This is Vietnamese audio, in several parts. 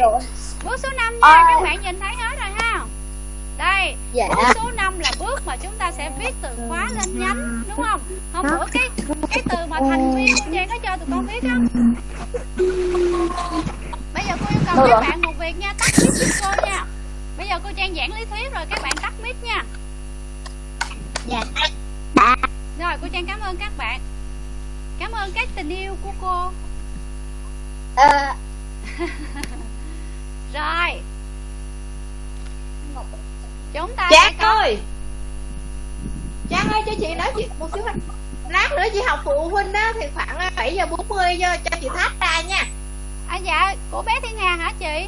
rồi bước số 5 nha các bạn nhìn thấy hết rồi ha. Đây dạ. bước số 5 là bước mà chúng ta sẽ viết từ khóa lên nhánh đúng không? Hôm bữa cái cái từ mà thành viên của trang có cho tụi con viết không? Bây giờ cô yêu cầu các bạn một việc nha tắt mic giúp cô nha. Bây giờ cô trang giảng lý thuyết rồi các bạn tắt mic nha. Dạ. Rồi cô trang cảm ơn các bạn. Cảm ơn các tình yêu của cô. À. rồi. Chúng ta Trang ơi Trang ơi cho chị nói chuyện một xíu Lát nữa chị học phụ huynh á Thì khoảng 7 giờ 40 cho, cho chị thắt ra nha. À dạ. Của bé Thiên Hà hả chị?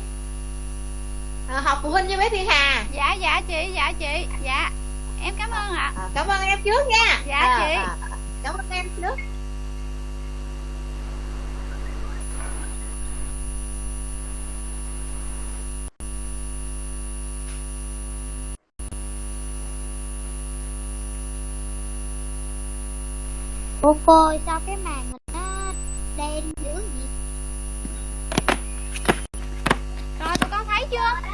À, Học phụ huynh với bé Thiên Hà. Dạ dạ chị dạ chị. Dạ em cảm ơn ạ. À, Cảm ơn em trước nha. Dạ à, chị. à, Cảm ơn em trước Cô cô sao cái màn hình nó đen dữ gì Rồi tụi con thấy chưa?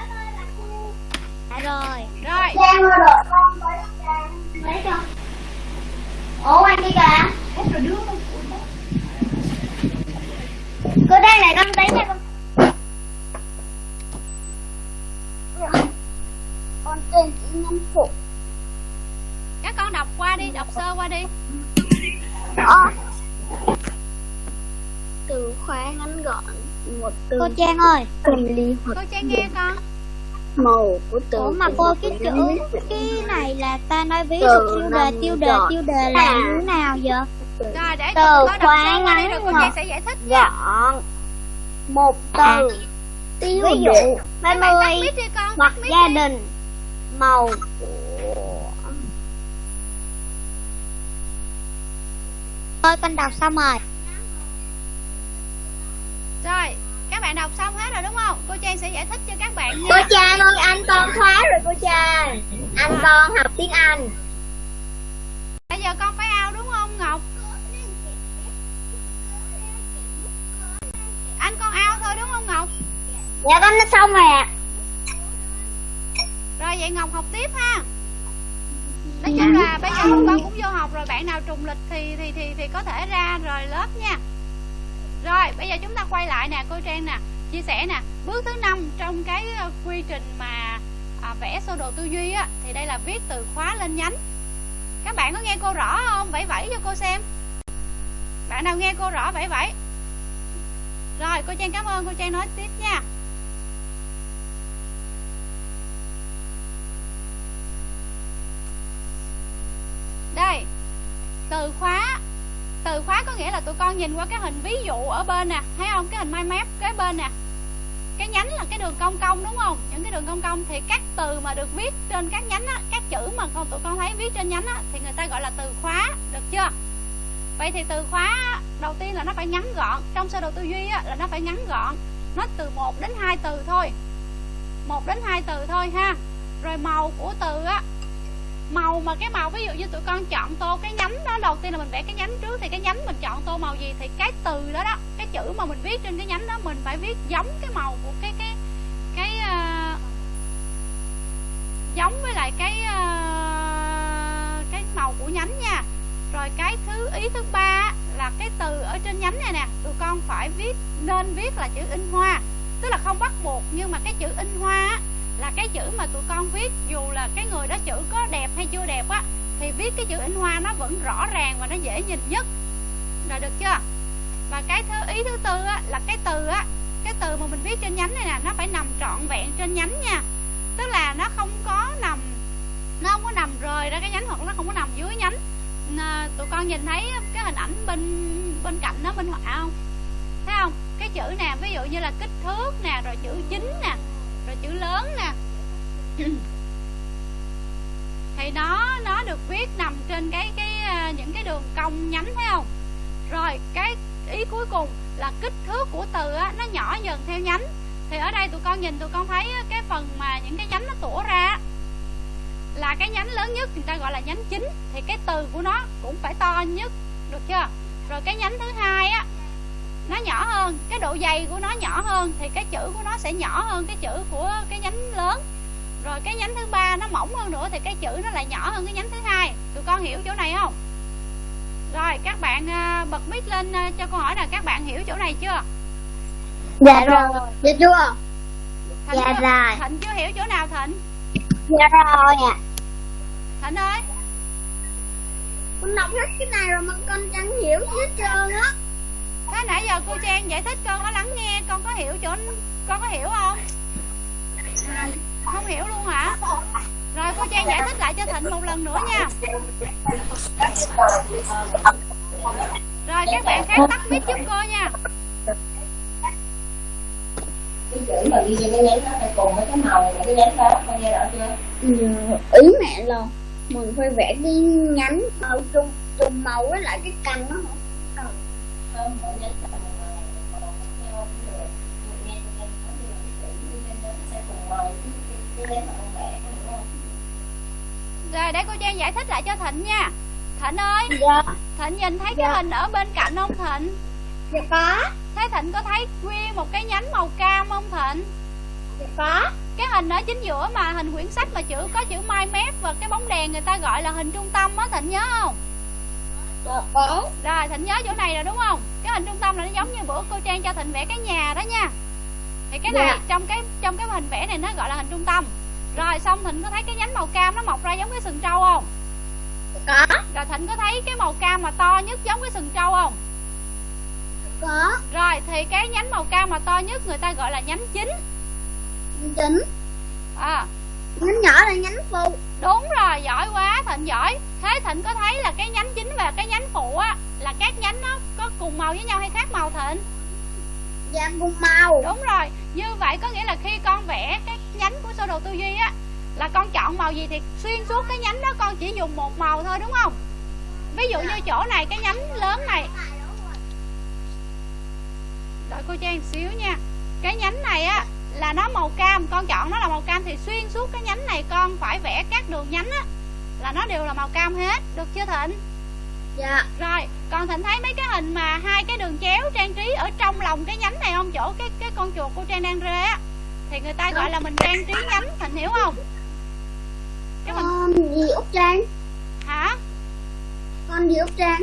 Dạ rồi. Rồi. Trang ơi rồi con tới Trang. Lấy cho. Ủa anh đi kìa. Cô đang lại con tới nha con. Con tên chỉ nhắn phụ. Các con đọc qua đi, đọc sơ qua đi Đó Từ khóa ngắn gọn Một từ Cô Trang ơi. Cần ly Cô Trang nghe con. Màu của từ Ủa mà cô cái chữ Cái này là ta nói ví dụ tiêu đề tiêu đề tiêu đề là như thế nào vậy? Rồi để từ khóa ngắn rồi cô. Trang sẽ giải thích nha. Gọn. Một từ. Tiêu Ví dụ, đi con hoặc gia đình. Màu Thôi con đọc xong rồi. Rồi các bạn đọc xong hết rồi đúng không? Cô Trang sẽ giải thích cho các bạn Cô nha Trang ơi anh con thoát rồi cô Trang. Anh con học tiếng Anh. Bây giờ con phải ao đúng không Ngọc? Anh con ao thôi đúng không Ngọc? Dạ con đã xong rồi ạ. Rồi vậy Ngọc học tiếp ha Nói chung là bây giờ con cũng vô học rồi Bạn nào trùng lịch thì thì thì thì có thể ra rồi lớp nha. Rồi bây giờ chúng ta quay lại nè cô Trang nè Chia sẻ nè. Bước thứ năm trong cái ờ, quy trình mà à, vẽ sơ đồ tư duy á Thì đây là viết từ khóa lên nhánh. Các bạn có nghe cô rõ không? Vẫy vẫy cho cô xem. Bạn nào nghe cô rõ vẫy vẫy. Rồi cô Trang cảm ơn cô Trang nói tiếp nha Đây Từ khóa Từ khóa có nghĩa là tụi con nhìn qua cái hình ví dụ ở bên nè Thấy không? Cái hình mind map kế bên nè Cái nhánh là cái đường cong cong đúng không? Những cái đường cong cong thì các từ mà được viết trên các nhánh á Các chữ mà con tụi con thấy viết trên nhánh á Thì người ta gọi là từ khóa Được chưa? Vậy thì từ khóa đầu tiên là nó phải ngắn gọn Trong sơ đồ tư duy á, là nó phải ngắn gọn Nó từ 1 đến 2 từ thôi 1 đến 2 từ thôi ha Rồi màu của từ á màu mà cái màu ví dụ như tụi con chọn tô cái nhánh đó đầu tiên là mình vẽ cái nhánh trước thì cái nhánh mình chọn tô màu gì thì cái từ đó đó cái chữ mà mình viết trên cái nhánh đó mình phải viết giống cái màu của cái cái cái uh, giống với lại cái uh, cái màu của nhánh nha. Rồi cái thứ ý thứ ba là cái từ ở trên nhánh này nè tụi con phải viết nên viết là chữ in hoa. Tức là không bắt buộc nhưng mà cái chữ in hoa á, là cái chữ mà tụi con viết dù là cái người đó chữ có đẹp hay chưa đẹp á thì viết cái chữ in hoa nó vẫn rõ ràng và nó dễ nhìn nhất. Rồi được chưa? Và cái thứ ý thứ tư á là cái từ á cái từ mà mình viết trên nhánh này nè nó phải nằm trọn vẹn trên nhánh nha. Tức là nó không có nằm nó không có nằm rời ra cái nhánh hoặc nó không có nằm dưới nhánh. À, tụi con nhìn thấy cái hình ảnh bên bên cạnh nó bên họa không? Thấy không? Cái chữ nè ví dụ như là kích thước nè rồi chữ chính nè rồi chữ lớn nè. Thì nó nó được viết nằm trên cái cái à, những cái đường cong nhánh thấy không? Rồi cái ý cuối cùng là kích thước của từ á, nó nhỏ dần theo nhánh. Thì ở đây tụi con nhìn tụi con thấy cái phần mà những cái nhánh nó tủa ra là cái nhánh lớn nhất người ta gọi là nhánh chính. Thì cái từ của nó cũng phải to nhất được chưa? Rồi cái nhánh thứ hai á nó nhỏ hơn cái độ dày của nó nhỏ hơn thì cái chữ của nó sẽ nhỏ hơn cái chữ của cái nhánh lớn. Rồi cái nhánh thứ ba nó mỏng hơn nữa thì cái chữ nó lại nhỏ hơn cái nhánh thứ hai. Tụi con hiểu chỗ này không? Rồi các bạn à, bật mic lên à, cho câu hỏi là các bạn hiểu chỗ này chưa? Dạ rồi. Dạ chưa? thịnh Dạ chưa, rồi. thịnh chưa hiểu chỗ nào thịnh? Dạ rồi ạ. Thịnh ơi. Con đọc hết cái này rồi mà con chẳng hiểu hết trơn á thế nãy giờ cô trang giải thích con có lắng nghe con có hiểu chỗ con có hiểu không? Không hiểu luôn hả? Rồi cô trang giải thích lại cho thịnh một lần nữa nha. Rồi các bạn khác tắt mic giúp cô nha. Cái chữ mà ghi trên cái nhánh nó phải cùng với cái màu của cái nhánh đó con nghe rõ chưa Ừ, ý mẹ là mình phải vẽ cái nhánh màu ờ, chung trùng màu với lại cái cành nó rồi để cô trang giải thích lại cho thịnh nha. Thịnh ơi Dạ, thịnh nhìn thấy cái Dạ. hình ở bên cạnh không thịnh? Dạ có, thấy thịnh có thấy nguyên một cái nhánh màu cam không thịnh? Dạ có. cái hình ở chính giữa mà hình quyển sách mà chữ có chữ mai mép và cái bóng đèn người ta gọi là hình trung tâm á thịnh nhớ không Có. rồi thịnh nhớ chỗ này rồi đúng không cái hình trung tâm là nó giống như bữa cô trang cho thịnh vẽ cái nhà đó nha thì cái này Dạ. trong cái trong cái hình vẽ này nó gọi là hình trung tâm rồi xong thịnh có thấy cái nhánh màu cam nó mọc ra giống cái sừng trâu không Có, rồi thịnh có thấy cái màu cam mà to nhất giống cái sừng trâu không có. rồi thì cái nhánh màu cam mà to nhất người ta gọi là nhánh chính Chính. à Nhánh nhỏ là nhánh phụ. đúng rồi giỏi quá thịnh giỏi. Thế thịnh có thấy là cái nhánh chính và cái nhánh phụ á là các nhánh nó có cùng màu với nhau hay khác màu thịnh? Dạ cùng màu. đúng rồi như vậy có nghĩa là khi con vẽ cái nhánh của sơ đồ tư duy á là con chọn màu gì thì xuyên suốt cái nhánh đó con chỉ dùng một màu thôi đúng không? Ví dụ như chỗ này cái nhánh lớn này. Đợi cô trang xíu nha. Cái nhánh này á là nó màu cam. Con chọn nó là màu cam thì xuyên suốt cái nhánh này con phải vẽ các đường nhánh á là nó đều là màu cam hết. Được chưa thịnh? Dạ, rồi còn thịnh thấy mấy cái hình mà hai cái đường chéo trang trí ở trong lòng cái nhánh này không? Chỗ cái cái con chuột cô trang đang rê á thì người ta gọi là mình trang trí nhánh. Thịnh hiểu không? Cái mình con gì Út Trang? hả? Con gì Út Trang?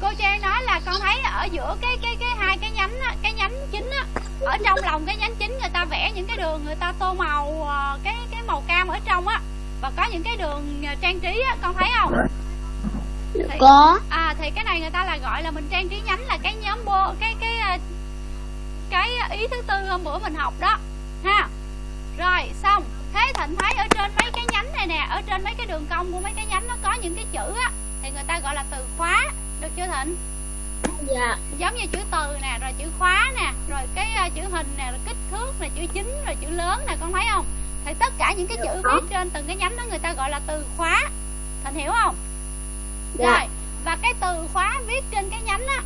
cô trang nói là con thấy ở giữa cái cái cái hai cái nhánh á, cái nhánh chính á ở trong lòng cái nhánh chính người ta vẽ những cái đường người ta tô màu ờ, cái cái màu cam ở trong á. Và có những cái đường ờ, trang trí á con thấy không? Thì, Có. à thì cái này người ta là gọi là mình trang trí nhánh là cái nhóm bô cái cái ờ, cái ý thứ tư hôm bữa mình học đó ha. Rồi xong. Thế thịnh thấy ở trên mấy cái nhánh này nè ở trên mấy cái đường cong của mấy cái nhánh nó có những cái chữ á thì người ta gọi là từ khóa được chưa thịnh Dạ, giống như chữ từ nè rồi chữ khóa nè rồi cái ờ, chữ hình nè rồi kích thước nè chữ chính rồi chữ lớn nè con thấy không? Thì tất cả những cái chữ viết trên từng cái nhánh đó người ta gọi là từ khóa. Thịnh hiểu không? Dạ. rồi và cái từ khóa viết trên cái nhánh á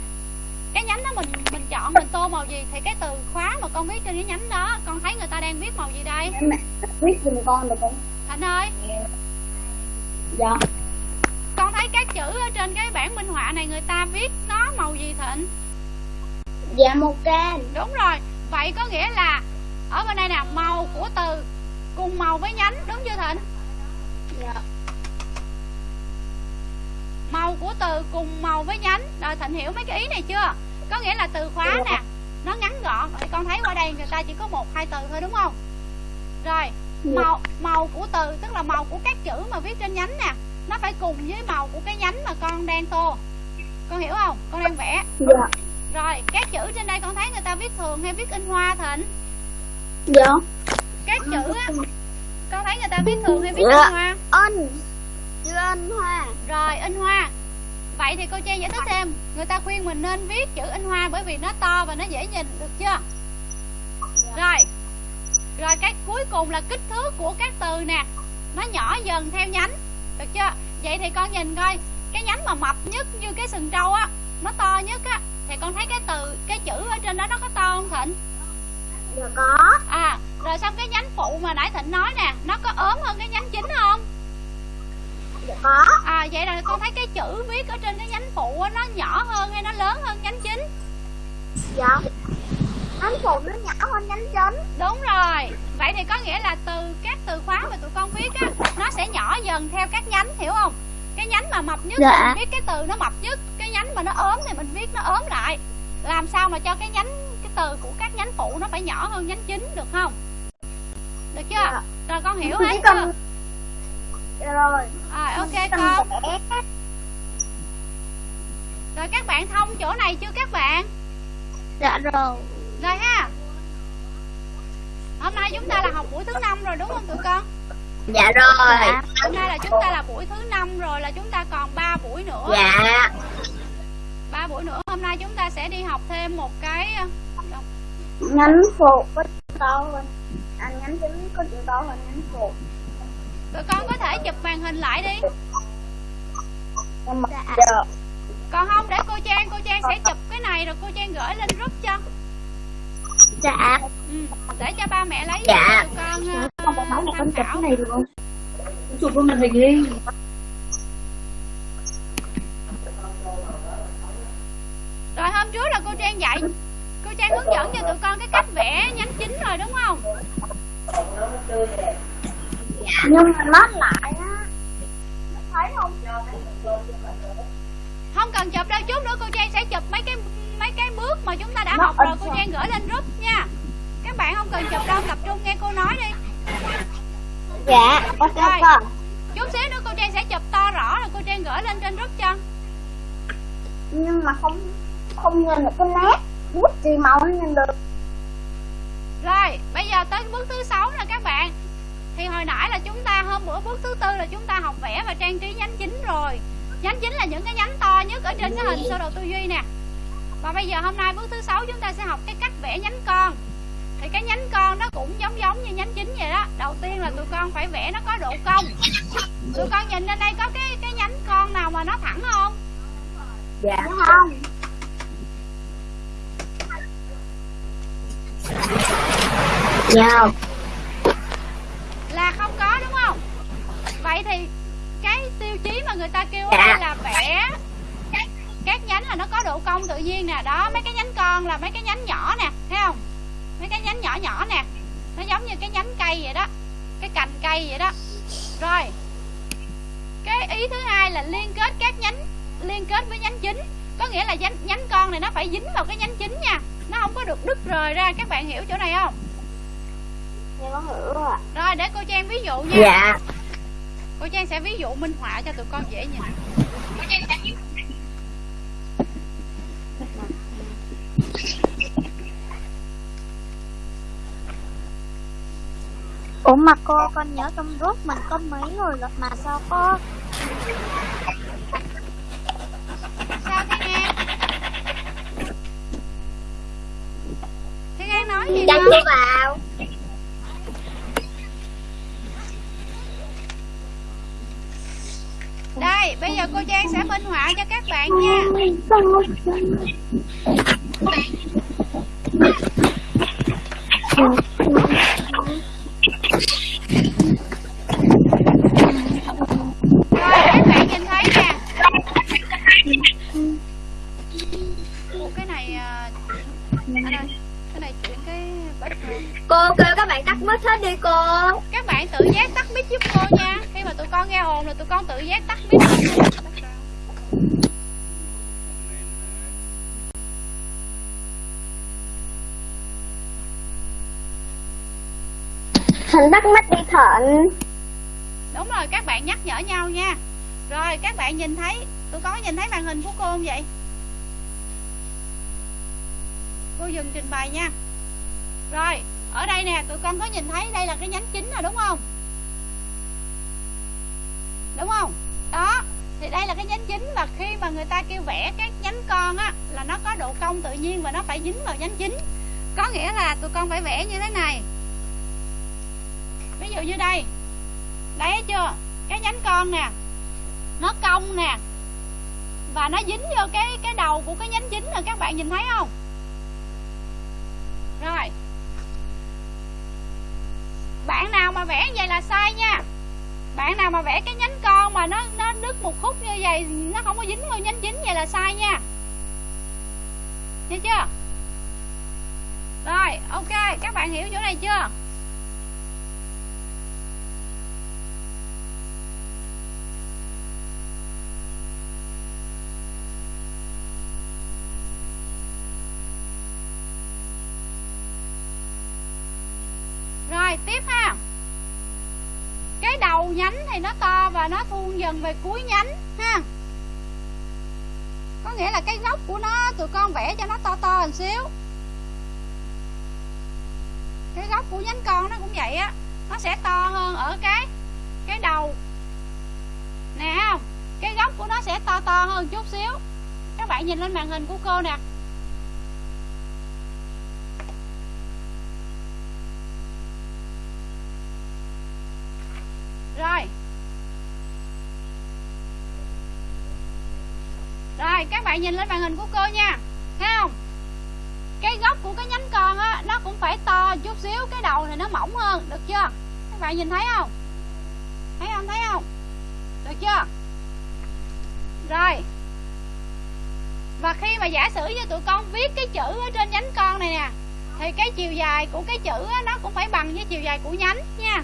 cái nhánh đó mình mình chọn mình tô màu gì thì cái từ khóa mà con viết trên cái nhánh đó con thấy người ta đang viết màu gì đây? Mẹ viết giùm con được không? thịnh ơi. Dạ. con thấy các chữ ở trên cái bảng minh họa này người ta viết nó màu gì thịnh? Dạ màu cam. đúng rồi. Vậy có nghĩa là ở bên đây nè màu của từ cùng màu với nhánh đúng chưa thịnh? Dạ. màu của từ cùng màu với nhánh. Rồi thịnh hiểu mấy cái ý này chưa? Có nghĩa là từ khóa nè nó ngắn gọn. Rồi con thấy qua đây người ta chỉ có một hai từ thôi đúng không? Rồi màu màu của từ tức là màu của các chữ mà viết trên nhánh nè nó phải cùng với màu của cái nhánh mà con đang tô con hiểu không? Con đang vẽ. Dạ. rồi các chữ trên đây con thấy người ta viết thường hay viết in hoa thịnh? Dạ. các chữ á con thấy người ta viết thường hay viết Dạ. in hoa? Anh. Chữ anh hoa. rồi in hoa. Vậy thì cô trang giải thích thêm. Người ta khuyên mình nên viết chữ in hoa bởi vì nó to và nó dễ nhìn được chưa? Rồi. Rồi cái cuối cùng là kích thước của các từ nè. Nó nhỏ dần theo nhánh được chưa? Vậy thì con nhìn coi cái nhánh mà mập nhất như cái sừng trâu á nó to nhất á thì con thấy cái từ cái chữ ở trên đó nó có to không thịnh? Dạ có. à rồi xong cái nhánh phụ mà nãy thịnh nói nè nó có ốm hơn cái nhánh chính không? Dạ có. à vậy là con thấy cái chữ viết ở trên cái nhánh phụ á, nó nhỏ hơn hay nó lớn hơn nhánh chính? Dạ. Nhánh phụ nó nhỏ hơn nhánh chính. Đúng rồi. Vậy thì có nghĩa là từ các từ khóa mà tụi con viết á nó sẽ nhỏ dần theo các nhánh hiểu không cái nhánh mà mập nhất Dạ. mình viết cái từ nó mập nhất cái nhánh mà nó ốm thì mình viết nó ốm lại. Làm sao mà cho cái nhánh cái từ của các nhánh phụ nó phải nhỏ hơn nhánh chính được không? Được chưa? Dạ. rồi con hiểu hết cần- chưa? Dạ rồi. Rồi ok con. rồi các bạn thông chỗ này chưa các bạn? Dạ rồi. Rồi ha. Hôm nay chúng ta là học buổi thứ năm rồi đúng không tụi con dạ rồi. Dạ hôm nay là chúng ta là buổi thứ năm rồi là chúng ta còn 3 buổi nữa. Dạ. Ba buổi nữa hôm nay chúng ta sẽ đi học thêm một cái ờ, nhánh phụ có chữ to hơn. Anh nhánh chính có chữ to hơn nhánh phụ. Tụi con có thể chụp màn hình lại đi. Dạ. còn không để cô trang cô trang sẽ chụp cái này rồi cô trang gửi lên group cho. Dạ. Ừ, để cho ba mẹ lấy Dạ. cho con ờ, không phải nói là con chụp cái này được không? Chụp lên màn hình đi. Rồi hôm trước là cô trang dạy cô trang hướng dẫn cho tụi con cái cách vẽ nhánh chính rồi đúng không? Nhưng mà nó lại á thấy không? Không cần chụp đâu chút nữa cô trang sẽ chụp mấy cái mấy cái bước mà chúng ta đã học rồi. cô trang gửi lên group nha. Các bạn không cần chụp đâu tập trung nghe cô nói đi dạ ok Rồi. con. chút xíu nữa cô trang sẽ chụp to rõ rồi cô trang gửi lên trên group cho. Nhưng mà không không nhìn được cái nét bút gì màu nó nhìn được. Rồi, bây giờ tới bước thứ sáu nè các bạn. Thì hồi nãy là chúng ta, hôm bữa bước thứ tư là chúng ta học vẽ và trang trí nhánh chính rồi. Nhánh chính là những cái nhánh to nhất ở trên cái hình sơ đồ tư duy nè. Và bây giờ hôm nay bước thứ sáu chúng ta sẽ học cái cách vẽ nhánh con Thì cái nhánh con nó cũng giống giống như nhánh chính vậy đó. Đầu tiên là tụi con phải vẽ nó có độ cong. Tụi con nhìn lên đây có cái cái nhánh con nào mà nó thẳng không? dạ. Không? Dạ. Là không có đúng không? Vậy thì cái tiêu chí mà người ta kêu Dạ. đây là vẽ các nhánh là nó có độ cong tự nhiên nè. Đó mấy cái nhánh con là mấy cái nhánh nhỏ nè thấy không mấy cái nhánh nhỏ nhỏ nè. Nó giống như cái nhánh cây vậy đó. Cái cành cây vậy đó. Rồi. Cái ý thứ hai là liên kết các nhánh liên kết với nhánh chính có nghĩa là nhánh, nhánh con này nó phải dính vào cái nhánh chính nha. Nó không có được đứt rời ra. Các bạn hiểu chỗ này không? Dạ con hiểu rồi rồi để cô trang ví dụ nha. Dạ. Cô trang sẽ ví dụ minh họa cho tụi con dễ nhìn Ủa mà cô con nhớ trong group mình có mấy người rồi mà sao có sao thiên an thiên an nói gì đó chưa vào. Đây bây giờ cô trang sẽ minh họa cho các bạn nha. Rồi thịnh. Đúng rồi, các bạn nhắc nhở nhau nha. Rồi, các bạn nhìn thấy, tôi có nhìn thấy màn hình của cô không vậy? Cô dừng trình bày nha. Rồi, ở đây nè, tụi con có nhìn thấy đây là cái nhánh chính rồi, đúng không? Đúng không? Đó, thì đây là cái nhánh chính và khi mà người ta kêu vẽ các nhánh con á, là nó có độ cong tự nhiên và nó phải dính vào nhánh chính. Có nghĩa là tụi con phải vẽ như thế này ví dụ như đây. Đây chưa? Cái nhánh con nè nó cong nè và nó dính vô cái cái đầu của cái nhánh chính rồi các bạn nhìn thấy không? Rồi. Bạn nào mà vẽ như vậy là sai nha. Bạn nào mà vẽ cái nhánh con mà nó nó đứt một khúc như vậy nó không có dính vô nhánh chính vậy là sai nha. Hiểu chưa? Rồi, ok các bạn hiểu chỗ này chưa rồi tiếp ha cái đầu nhánh thì nó to và nó thuôn dần về cuối nhánh, ha. Có nghĩa là cái gốc của nó, tụi con vẽ cho nó to to một xíu. Cái gốc của nhánh con nó cũng vậy á, nó sẽ to hơn ở cái cái đầu. Nè, không? Cái gốc của nó sẽ to to hơn chút xíu. Các bạn nhìn lên màn hình của cô nè rồi rồi các bạn nhìn lên màn hình của cô nha. Thấy không? Cái gốc của cái nhánh con á nó cũng phải to chút xíu cái đầu thì nó mỏng hơn được chưa? Các bạn nhìn thấy không? Thấy không? Thấy không? Được chưa? Rồi. Và khi mà giả sử như tụi con viết cái chữ ở trên nhánh con này nè thì cái chiều dài của cái chữ á, nó cũng phải bằng với chiều dài của nhánh nha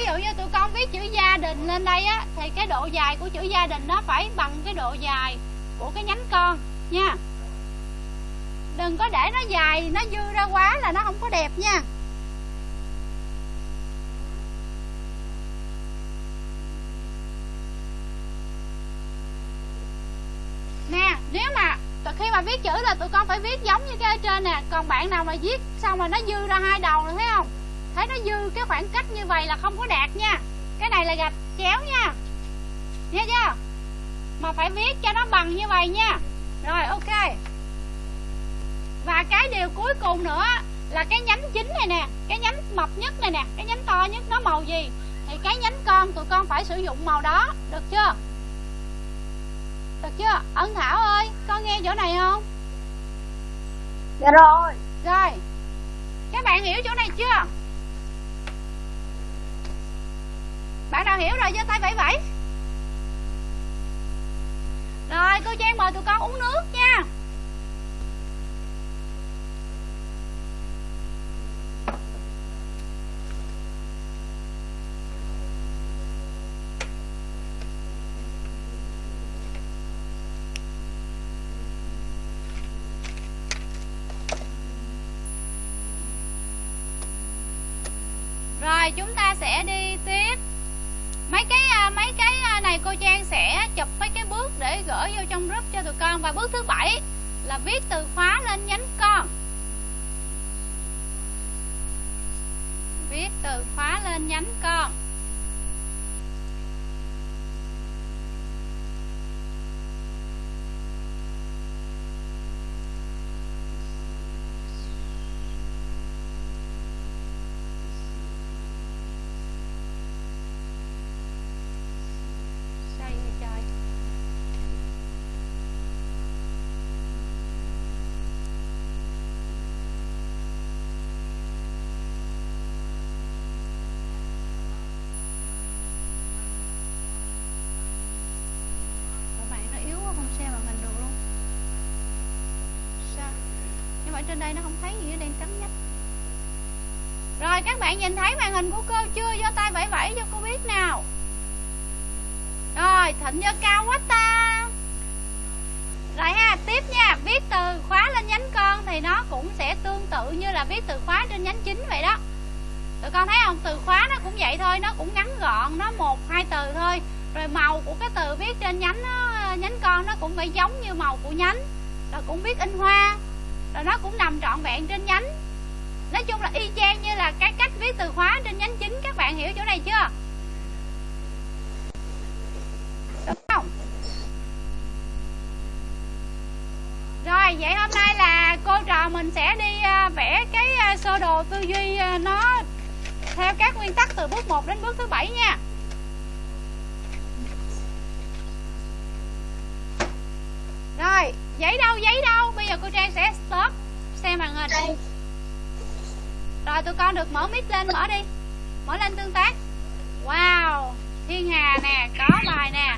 ví dụ như tụi con viết chữ gia đình lên đây á, thì cái độ dài của chữ gia đình nó phải bằng cái độ dài của cái nhánh con, nha. Đừng có để nó dài, nó dư ra quá là nó không có đẹp nha. Nè, nếu mà khi mà viết chữ là tụi con phải viết giống như cái ở trên nè. Còn bạn nào mà viết xong rồi nó dư ra hai đầu rồi thấy không? Thấy nó dư cái khoảng cách như vậy là không có đạt nha cái này là gạch chéo nha. Nghe chưa? Mà phải viết cho nó bằng như vậy nha. Rồi ok. Và cái điều cuối cùng nữa là cái nhánh chính này nè cái nhánh mập nhất này nè cái nhánh to nhất nó màu gì? Thì cái nhánh con tụi con phải sử dụng màu đó được chưa? Được chưa? Ân thảo ơi con nghe chỗ này không? Dạ rồi. Rồi. Các bạn hiểu chỗ này chưa bạn nào hiểu rồi giơ tay vẫy vẫy. Rồi, cô trang mời tụi con uống nước nha. Rồi, chúng ta sẽ đi tiếp mấy cái à, mấy cái à, này cô Trang sẽ chụp mấy cái bước để gửi vô trong group cho tụi con. Và bước thứ bảy là viết từ khóa lên nhánh con. Viết từ khóa lên nhánh con sao vậy trời Các bạn nó yếu quá không xem màn hình được luôn Sao Nhưng mà ở trên đây nó không thấy gì nó đang cắm nhách Rồi các bạn nhìn thấy màn hình của cô chưa? Giơ tay vẫy vẫy cho cô biết nào. Rồi thịnh giơ cao quá ta. Rồi ha tiếp nha. Viết từ khóa lên nhánh con Thì nó cũng sẽ tương tự như là viết từ khóa trên nhánh chính vậy đó. Tụi con thấy không? Từ khóa nó cũng vậy thôi Nó cũng ngắn gọn Nó một hai từ thôi. Rồi màu của cái từ viết trên nhánh nó, nhánh con Nó cũng phải giống như màu của nhánh. Rồi cũng viết in hoa. Rồi nó cũng nằm trọn vẹn trên nhánh. Nói chung là y chang như là cái cách viết từ khóa trên nhánh chính. Các bạn hiểu chỗ này chưa? Đúng không? Rồi, vậy hôm nay là cô trò mình sẽ đi à, vẽ cái à, sơ đồ tư duy à, nó theo các nguyên tắc từ bước 1 đến bước thứ bảy nha. Rồi, giấy đâu giấy đâu? Bây giờ cô trang sẽ stop xem màn hình. Rồi tụi con được mở mic lên mở đi. Mở lên tương tác. Wow Thiên Hà nè Có bài nè.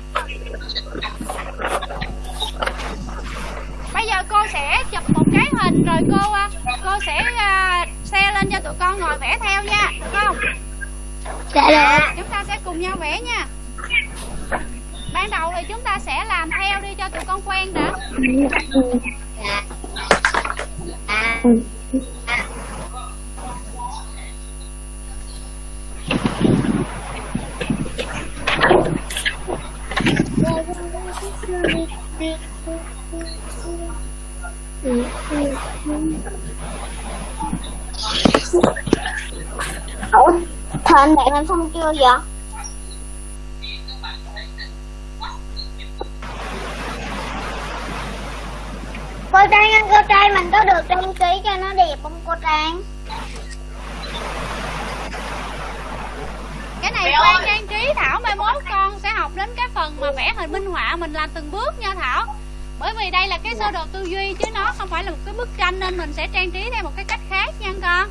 Bây giờ cô sẽ chụp một cái hình Rồi cô à, cô sẽ à, xe lên cho tụi con ngồi vẽ theo nha Được không? Dạ được. Dạ, chúng ta sẽ cùng nhau vẽ nha. Ban đầu thì chúng ta sẽ làm theo đi cho tụi con quen đã. Dạ. À, à. Ủa, thằng bạn em xong chưa vậy? Cô Trang ơi, cô Trang mình có được trang trí cho nó đẹp không cô Trang? Cái này khoan trang trí thảo mai mốt con sẽ học đến cái phần mà vẽ hình minh họa mình làm từng bước nha thảo. Bởi vì đây là cái sơ đồ tư duy chứ nó không phải là một cái bức tranh nên mình sẽ trang trí theo một cái cách khác nha con.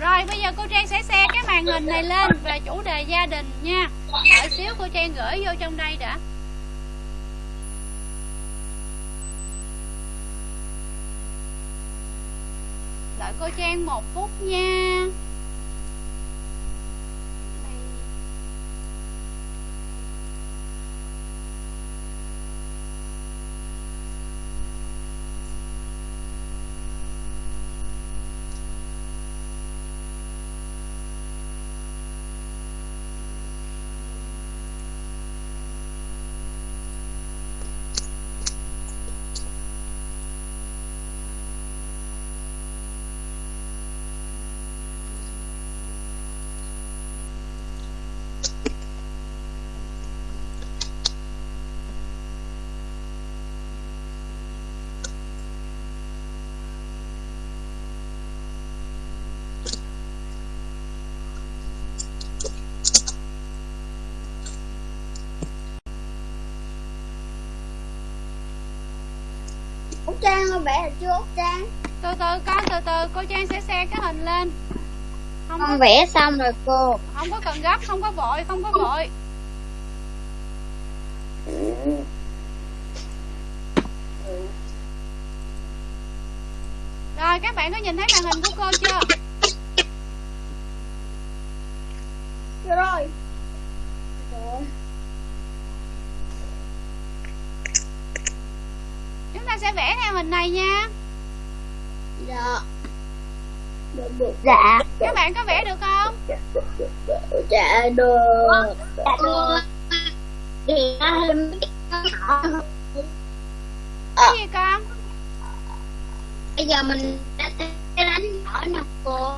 Rồi bây giờ cô Trang sẽ xe cái màn hình này lên về chủ đề gia đình nha. Đợi xíu cô Trang gửi vô trong đây đã. Đợi cô Trang một phút nha Trang ơi, vẽ chưa Út Trang? Từ từ con từ từ cô Trang sẽ xe cái hình lên. Không có, Con vẽ xong rồi cô. Không có cần gấp không có vội không có vội. Rồi các bạn có nhìn thấy màn hình của cô Chưa rồi Rồi. Chúng ta sẽ vẽ theo hình này nha Dạ Được được Dạ Các bạn có vẽ được không Dạ được Dạ được Thì nhỏ hơn. Cái gì con Bây giờ mình đã sẽ đánh nhỏ nè cô?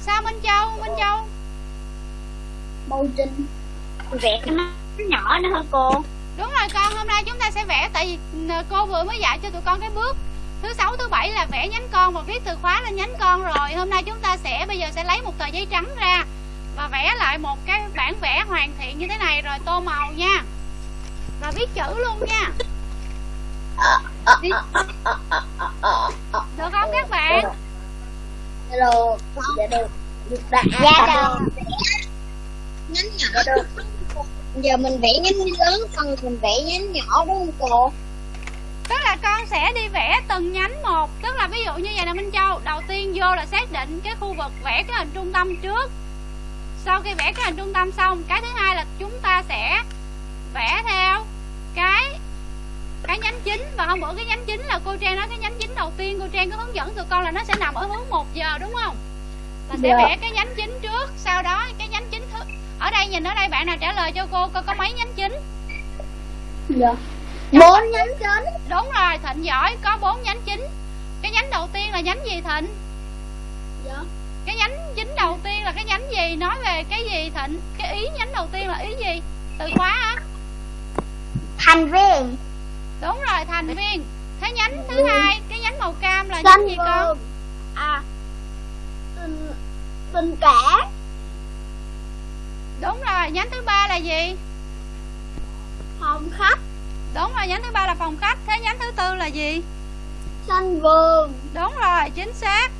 Sao Minh Châu Minh Châu? Màu trinh. Vẽ cái nó nhỏ nữa hơn cô? Đúng rồi con hôm nay chúng ta sẽ vẽ Tại vì cô vừa mới dạy cho tụi con cái bước Thứ sáu thứ bảy là vẽ nhánh con Và viết từ khóa lên nhánh con rồi. Hôm nay chúng ta sẽ bây giờ sẽ lấy một tờ giấy trắng ra vẽ lại một cái bản vẽ hoàn thiện như thế này Rồi tô màu nha. Rồi viết chữ luôn nha. Được không các bạn? Dạ được. Dạ được. Dạ được. Nhánh nhỏ được Giờ mình vẽ nhánh lớn Còn mình vẽ nhánh nhỏ đúng không cô? Tức là con sẽ đi vẽ từng nhánh một. Tức là ví dụ như vậy nè Minh Châu Đầu tiên vô là xác định cái khu vực vẽ cái hình trung tâm trước Sau khi vẽ cái hình trung tâm xong Cái thứ hai là chúng ta sẽ vẽ theo cái cái nhánh chính. Và hôm bữa cái nhánh chính là cô Trang nói cái nhánh chính đầu tiên cô Trang có hướng dẫn tụi con là nó sẽ nằm ở hướng 1 giờ đúng không? Là sẽ Dạ. vẽ cái nhánh chính trước, sau đó cái nhánh chính thứ ở đây nhìn ở đây bạn nào trả lời cho cô coi có mấy nhánh chính? Dạ. Bốn nhánh chính. Đúng rồi thịnh giỏi có bốn nhánh chính. Cái nhánh đầu tiên là nhánh gì thịnh? Dạ cái nhánh chính đầu tiên là cái nhánh gì? Nói về cái gì thịnh? Cái ý nhánh đầu tiên là ý gì? Từ khóa á. Thành viên. Đúng rồi thành viên. Thế nhánh thứ hai cái nhánh màu cam là nhánh gì con? À Tình Tình cả đúng rồi nhánh thứ ba là gì? Phòng khách. Đúng rồi nhánh thứ ba là phòng khách. Thế nhánh thứ tư là gì? Xanh vườn. Đúng rồi chính xác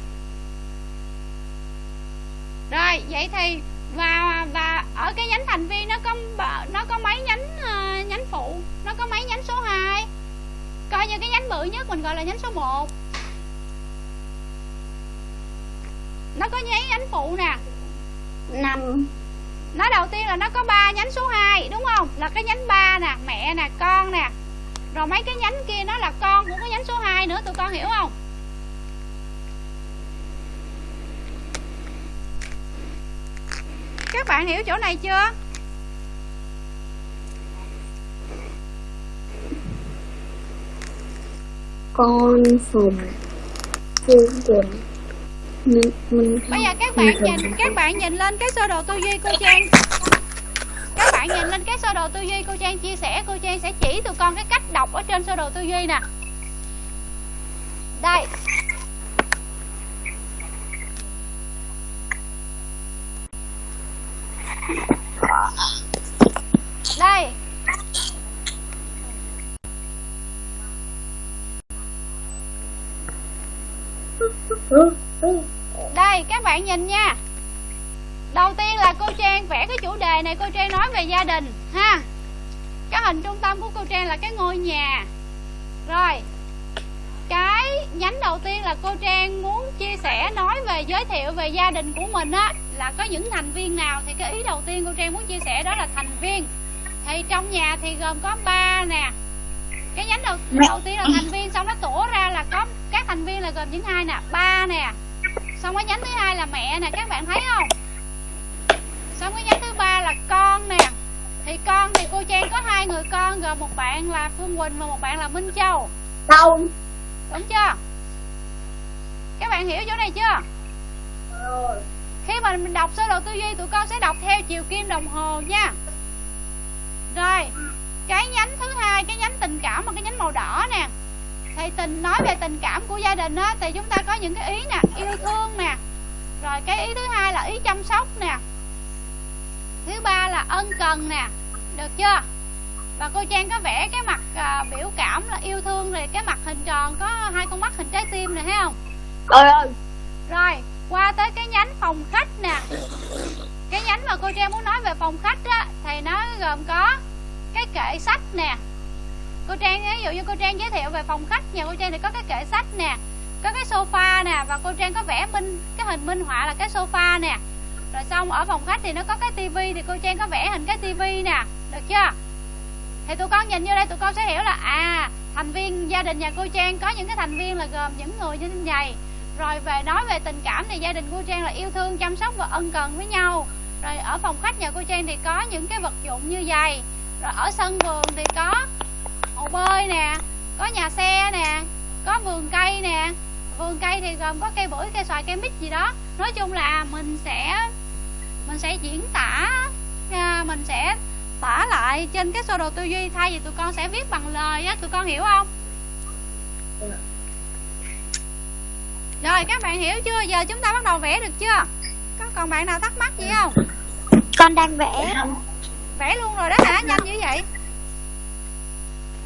rồi vậy thì và và ở cái nhánh thành viên nó có nó có mấy nhánh ờ, nhánh phụ? Nó có mấy nhánh số 2 coi như cái nhánh bự nhất mình gọi là nhánh số 1 nó có nhánh nhánh phụ nè. Năm. Nó đầu tiên là nó có ba nhánh số 2 đúng không? Là cái nhánh ba nè mẹ nè con nè. Rồi mấy cái nhánh kia nó là con của cái nhánh số 2 nữa tụi con hiểu không các bạn hiểu chỗ này chưa? Con phùng phương minh minh bây giờ các bạn nhìn các bạn nhìn lên cái sơ đồ tư duy cô trang. Các bạn nhìn lên cái sơ đồ tư duy cô trang chia sẻ. Cô trang sẽ chỉ tụi con cái cách đọc ở trên sơ đồ tư duy nè. Đây đây, các bạn nhìn nha. Đầu tiên là cô trang vẽ cái chủ đề này, cô trang nói về gia đình, ha. Cái hình trung tâm của cô trang là cái ngôi nhà. Rồi, cái nhánh đầu tiên là cô trang muốn chia sẻ, nói về, giới thiệu về gia đình của mình á, là có những thành viên nào thì cái ý đầu tiên cô trang muốn chia sẻ đó là thành viên. Thì trong nhà thì gồm có ba nè cái nhánh đầu đầu tiên là thành viên xong nó tổ ra là có các thành viên là gồm những hai nè ba nè. Xong cái nhánh thứ hai là mẹ nè các bạn thấy không? Xong cái nhánh thứ ba là con nè. Thì con thì cô trang có hai người con gồm một bạn là phương quỳnh và một bạn là minh châu. Không. Đúng chưa? Các bạn hiểu chỗ này chưa? Khi mà mình đọc sơ đồ tư duy tụi con sẽ đọc theo chiều kim đồng hồ nha. Rồi cái nhánh thứ hai cái nhánh tình cảm và cái nhánh màu đỏ nè. Thì tình nói về tình cảm của gia đình á thì chúng ta có những cái ý nè yêu thương nè. Rồi cái ý thứ hai là ý chăm sóc nè. Thứ ba là ân cần nè. Được chưa? Và cô trang có vẽ cái mặt à, biểu cảm là yêu thương rồi cái mặt hình tròn có hai con mắt hình trái tim này thấy không? Trời ơi. Rồi qua tới cái nhánh phòng khách nè. Cái nhánh mà cô trang muốn nói về phòng khách á thì nó gồm có cái kệ sách nè. Cô trang ví dụ như cô trang giới thiệu về phòng khách, nhà cô trang thì có cái kệ sách nè, có cái sofa nè, và cô trang có vẽ minh, cái hình minh họa là cái sofa nè. Rồi xong, ở phòng khách thì nó có cái tivi thì cô trang có vẽ hình cái tivi nè, được chưa? Thì tụi con nhìn vô đây tụi con sẽ hiểu là à thành viên gia đình nhà cô trang có những cái thành viên là gồm những người như thế này. Rồi về nói về tình cảm thì gia đình cô trang là yêu thương, chăm sóc và ân cần với nhau. Rồi ở phòng khách nhà cô trang thì có những cái vật dụng như vậy rồi ở sân vườn thì có hồ bơi nè có nhà xe nè có vườn cây nè. Vườn cây thì gồm có cây bưởi cây xoài cây mít gì đó. Nói chung là mình sẽ mình sẽ diễn tả à, mình sẽ tả lại trên cái sơ đồ tư duy. Thay vì tụi con sẽ viết bằng lời á tụi con hiểu không? Rồi các bạn hiểu chưa? Giờ chúng ta bắt đầu vẽ được chưa? Có còn bạn nào thắc mắc gì không? Con đang vẽ vẽ luôn rồi đó hả? Nhanh như vậy?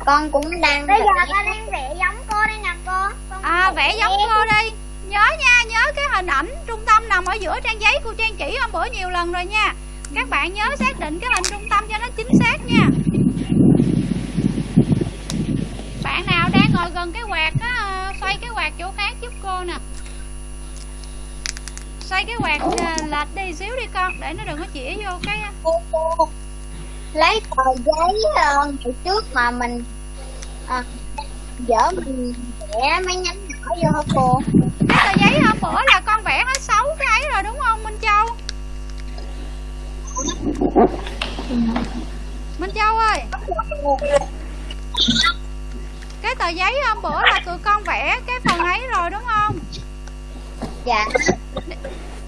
Con cũng đang Bây giờ con đang vẽ giống cô đây nè cô. Con à vẽ giống cô đi. Nhớ nha nhớ cái hình ảnh trung tâm nằm ở giữa trang giấy cô trang chỉ hôm bữa nhiều lần rồi nha. Các bạn nhớ xác định cái hình trung tâm cho nó chính xác nha. Bạn nào đang ngồi gần cái quạt á ờ, xoay cái quạt chỗ khác giúp cô nè. Xoay cái quạt ờ, lệch đi xíu đi con để nó đừng có chĩa vô cái cô cô lấy tờ giấy ờ, ngày trước mà mình à, dở mình vẽ mấy nhánh nhỏ vô hả cô? Cái tờ giấy hôm bữa là con vẽ hết sáu cái ấy rồi đúng không Minh Châu? Minh Châu ơi! Cái tờ giấy hôm bữa là tụi con vẽ cái phần ấy rồi đúng không? Dạ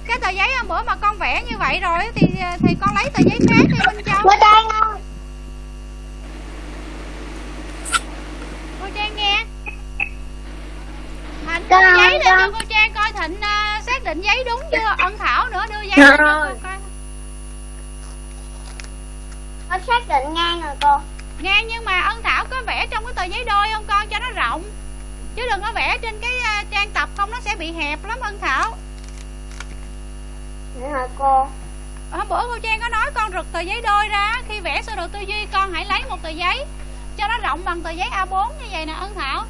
cái tờ giấy hôm bữa mà con vẽ như vậy rồi thì thì con lấy tờ giấy khác đi Minh Châu. Cô trang ơi. Cô Trang nghe. Thành Con, giấy lên cho cô Trang coi Thịnh à, xác định giấy đúng chưa? Ân Thảo nữa đưa giấy cho cô coi. Con xác định ngang rồi cô. Ngang nhưng mà ân thảo có vẽ trong cái tờ giấy đôi không con? Cho nó rộng. Chứ đừng có vẽ trên cái à, trang tập không nó sẽ bị hẹp lắm ân thảo nữa hả cô? Hôm bữa cô trang có nói con rực tờ giấy đôi ra khi vẽ sơ đồ tư duy con hãy lấy một tờ giấy cho nó rộng bằng tờ giấy A4 như vậy nè Ân Thảo.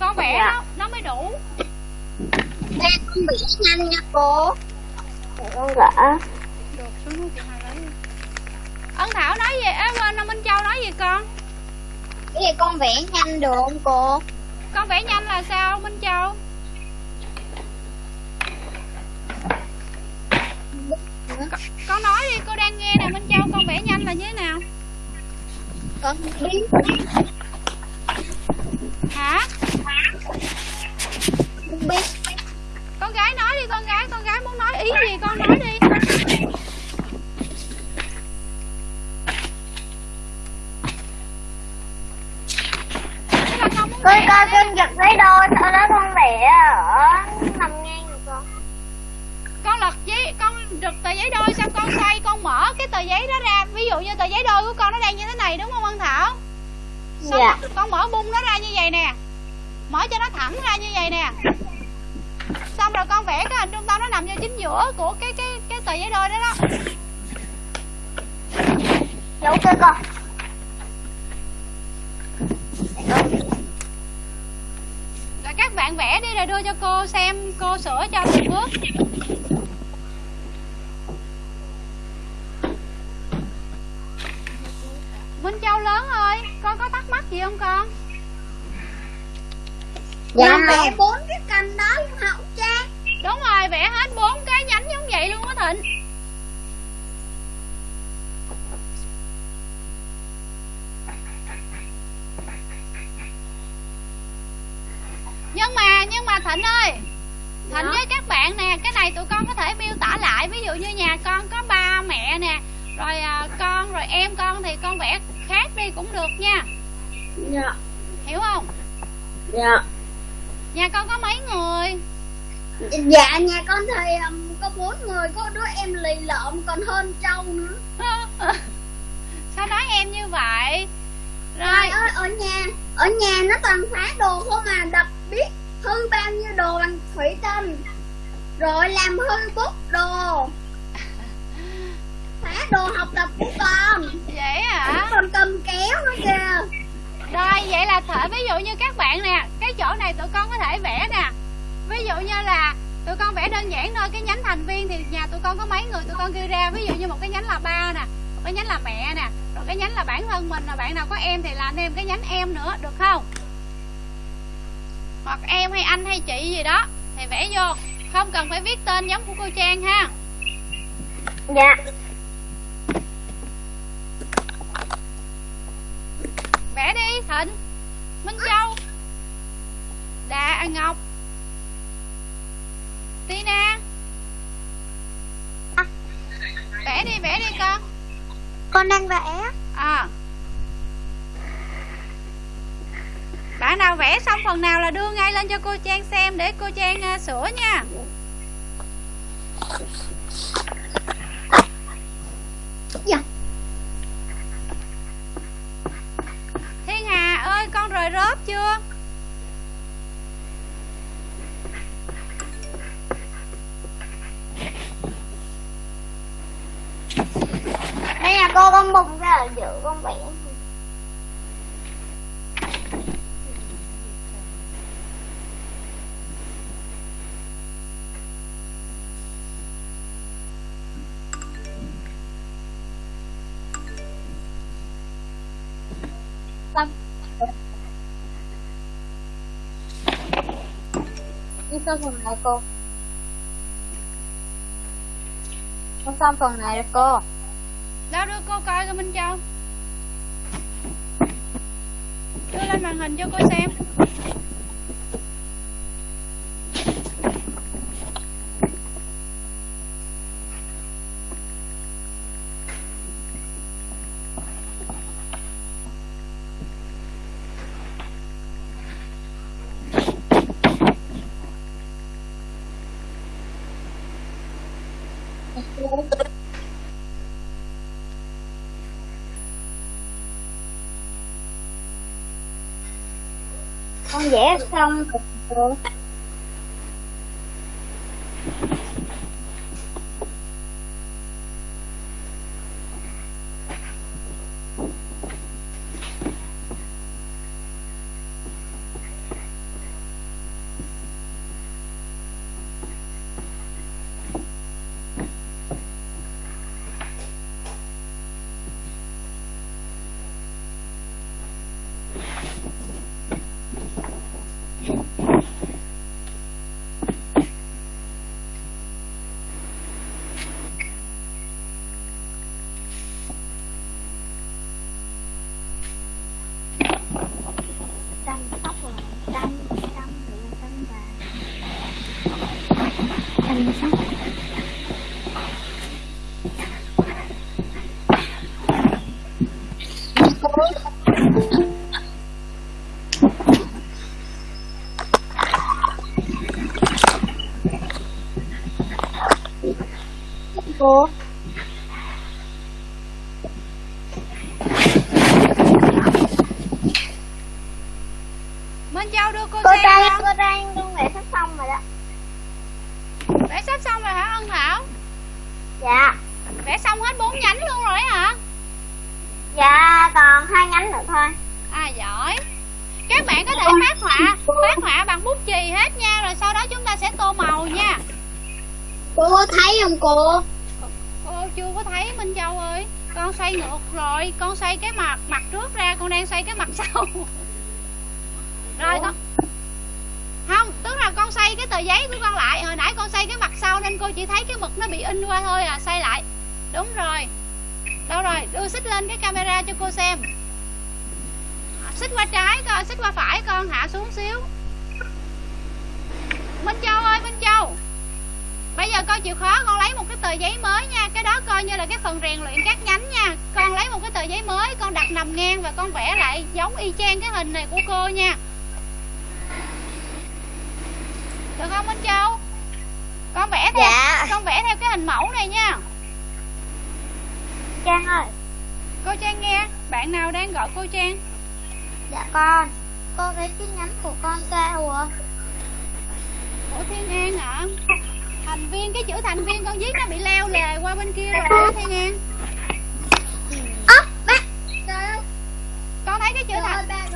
Con vẽ Dạ. nó nó mới đủ. Đây con vẽ nhanh nha cô. Con vẽ. được xuống núi chị hai lấy đi. Ân Thảo nói gì? À, quên Minh Châu nói gì con? Cái gì con vẽ nhanh được không cô? Con vẽ nhanh là sao Minh Châu con, con nói đi cô đang nghe nè Minh Châu con vẽ nhanh là như thế nào? Con biết. Hả? Con biết. Con gái nói đi con gái con gái muốn nói ý gì con nói đi. Con coi con giật lấy đôi Sau đó con vẽ ở nằm ngang rồi con con lật giấy con rực tờ giấy đôi xong con xoay con mở cái tờ giấy đó ra. Ví dụ như tờ giấy đôi của con nó đang như thế này đúng không Ân Thảo? Xong Dạ. con mở bung nó ra như vậy nè. Mở cho nó thẳng ra như vậy nè. Xong rồi con vẽ cái hình trung tâm nó nằm vô chính giữa của cái cái cái tờ giấy đôi đó đó. Dạ ok con. Rồi các bạn vẽ đi rồi đưa cho cô xem cô sửa cho từng bước Lớn ơi con có thắc mắc gì không con? Dạ vẽ bốn cái cành đó luôn hả ông cha đúng rồi vẽ hết bốn cái nhánh giống vậy luôn á Thịnh. Nhưng mà nhưng mà Thịnh ơi Thịnh với các bạn nè cái này tụi con có thể miêu tả lại. Ví dụ như nhà con có ba mẹ nè rồi à, con rồi em con thì con vẽ khác đi cũng được nha. Dạ. Hiểu không? Dạ. Nhà con có mấy người? Dạ nhà con thì um, có bốn người Có đứa em lì lợm còn hơn trâu nữa. Sao nói em như vậy? Rồi. Ơi ở nhà Ở nhà nó toàn phá đồ không mà đập biết hư bao nhiêu đồ bằng thủy tinh. Rồi làm hư bút đồ Đồ học tập của con. Vậy hả? Còn cầm kéo nữa kìa. Rồi vậy là thể ví dụ như các bạn nè Cái chỗ này tụi con có thể vẽ nè. Ví dụ như là tụi con vẽ đơn giản thôi Cái nhánh thành viên thì nhà tụi con có mấy người tụi con ghi ra. Ví dụ như một cái nhánh là ba nè Một cái nhánh là mẹ nè Rồi cái nhánh là bản thân mình là Bạn nào có em thì làm thêm cái nhánh em nữa Được không? Hoặc em hay anh hay chị gì đó Thì vẽ vô. Không cần phải viết tên giống của cô Trang ha. Dạ Vẽ đi Thịnh. Minh Châu. Đà à, Ngọc. Tina. Vẽ đi vẽ đi con. Con đang vẽ. À Bạn nào vẽ xong phần nào là đưa ngay lên cho cô Trang xem Để cô Trang à, sửa nha. Dạ. Thiên Hà ơi, con rời rớp chưa? Đây là cô con bùng ra ở giữa con biển xong phần này cô? Con xong phần này rồi cô. Đó, đưa cô coi coi Minh Châu. Đưa lên màn hình cho cô xem. Con vẽ xong rồi cô. Cô Minh Châu đưa cô, cô xem trang không? cô trang con vẽ sắp xong rồi đó. Vẽ sắp xong rồi hả Ân Thảo? Dạ. Vẽ xong hết bốn nhánh luôn rồi hả? Dạ còn hai nhánh nữa thôi. À giỏi. Các bạn có thể phát họa phát họa bằng bút chì hết nha rồi sau đó chúng ta sẽ tô màu nha. Cô có thấy không cô cô chưa có thấy Minh Châu ơi. Con xoay ngược rồi con xoay cái mặt mặt trước ra con đang xoay cái mặt sau. Rồi con không tức là con xoay cái tờ giấy của con lại. Hồi nãy con xoay cái mặt sau nên cô chỉ thấy cái mực nó bị in qua thôi à xoay lại. Đúng rồi. Đâu rồi? Đưa xích lên cái camera cho cô xem. Xích qua trái con xích qua phải con hạ xuống xíu. Minh Châu ơi Minh Châu Bây giờ con chịu khó con lấy một cái tờ giấy mới nha. Cái đó coi như là cái phần rèn luyện các nhánh nha. Con lấy một cái tờ giấy mới Con đặt nằm ngang và con vẽ lại Giống y chang cái hình này của cô nha. Được không Minh Châu? Con vẽ theo Dạ. Con vẽ theo cái hình mẫu này nha. Trang ơi. Cô Trang nghe. Bạn nào đang gọi cô Trang? Dạ con. Cô thấy cái nhánh của con sao ạ? Ủa Thiên An hả Thành viên cái chữ thành viên con viết nó bị leo lề qua bên kia rồi Thiên An ốc bác trời ơi. Con thấy cái chữ thành nào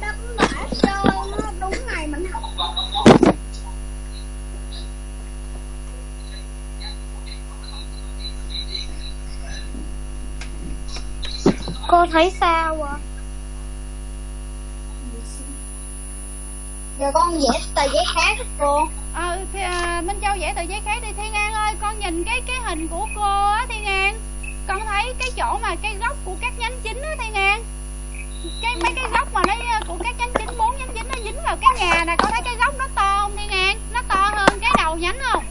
đó cũng bả trời nó đúng ngày mình học. Cô thấy sao ạ giờ con vẽ tờ giấy khác cô. Ờ thì, à, Minh Châu vẽ tờ giấy khác đi. Thiên An ơi Con nhìn cái cái hình của cô á Thiên An Con thấy cái chỗ mà cái gốc của các nhánh chính á Thiên An cái mấy cái gốc mà nó của các nhánh chính bốn nhánh chính nó dính vào cái nhà nè. Con thấy cái gốc nó to không Thiên An nó to hơn cái đầu nhánh không?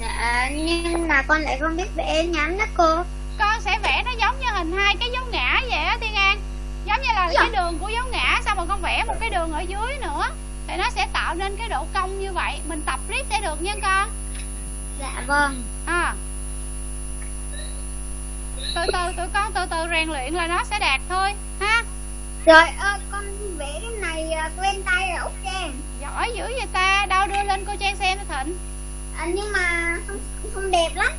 Dạ nhưng mà con lại không biết vẽ nhánh đó cô. Con sẽ vẽ nó giống như hình hai cái dấu ngã vậy á Thiên An giống như là Dạ. cái đường của dấu ngã xong rồi con vẽ một cái đường ở dưới nữa? Thì nó sẽ tạo nên cái độ cong như vậy. Mình tập riết sẽ được nha con. Dạ vâng. À. Từ từ tụi con từ từ rèn luyện là nó sẽ đạt thôi ha? Rồi ơ con vẽ cái này à, quen tay rồi út trang. Giỏi dữ vậy ta đâu đưa lên cô trang xem thịnh. À, nhưng mà không, không đẹp lắm.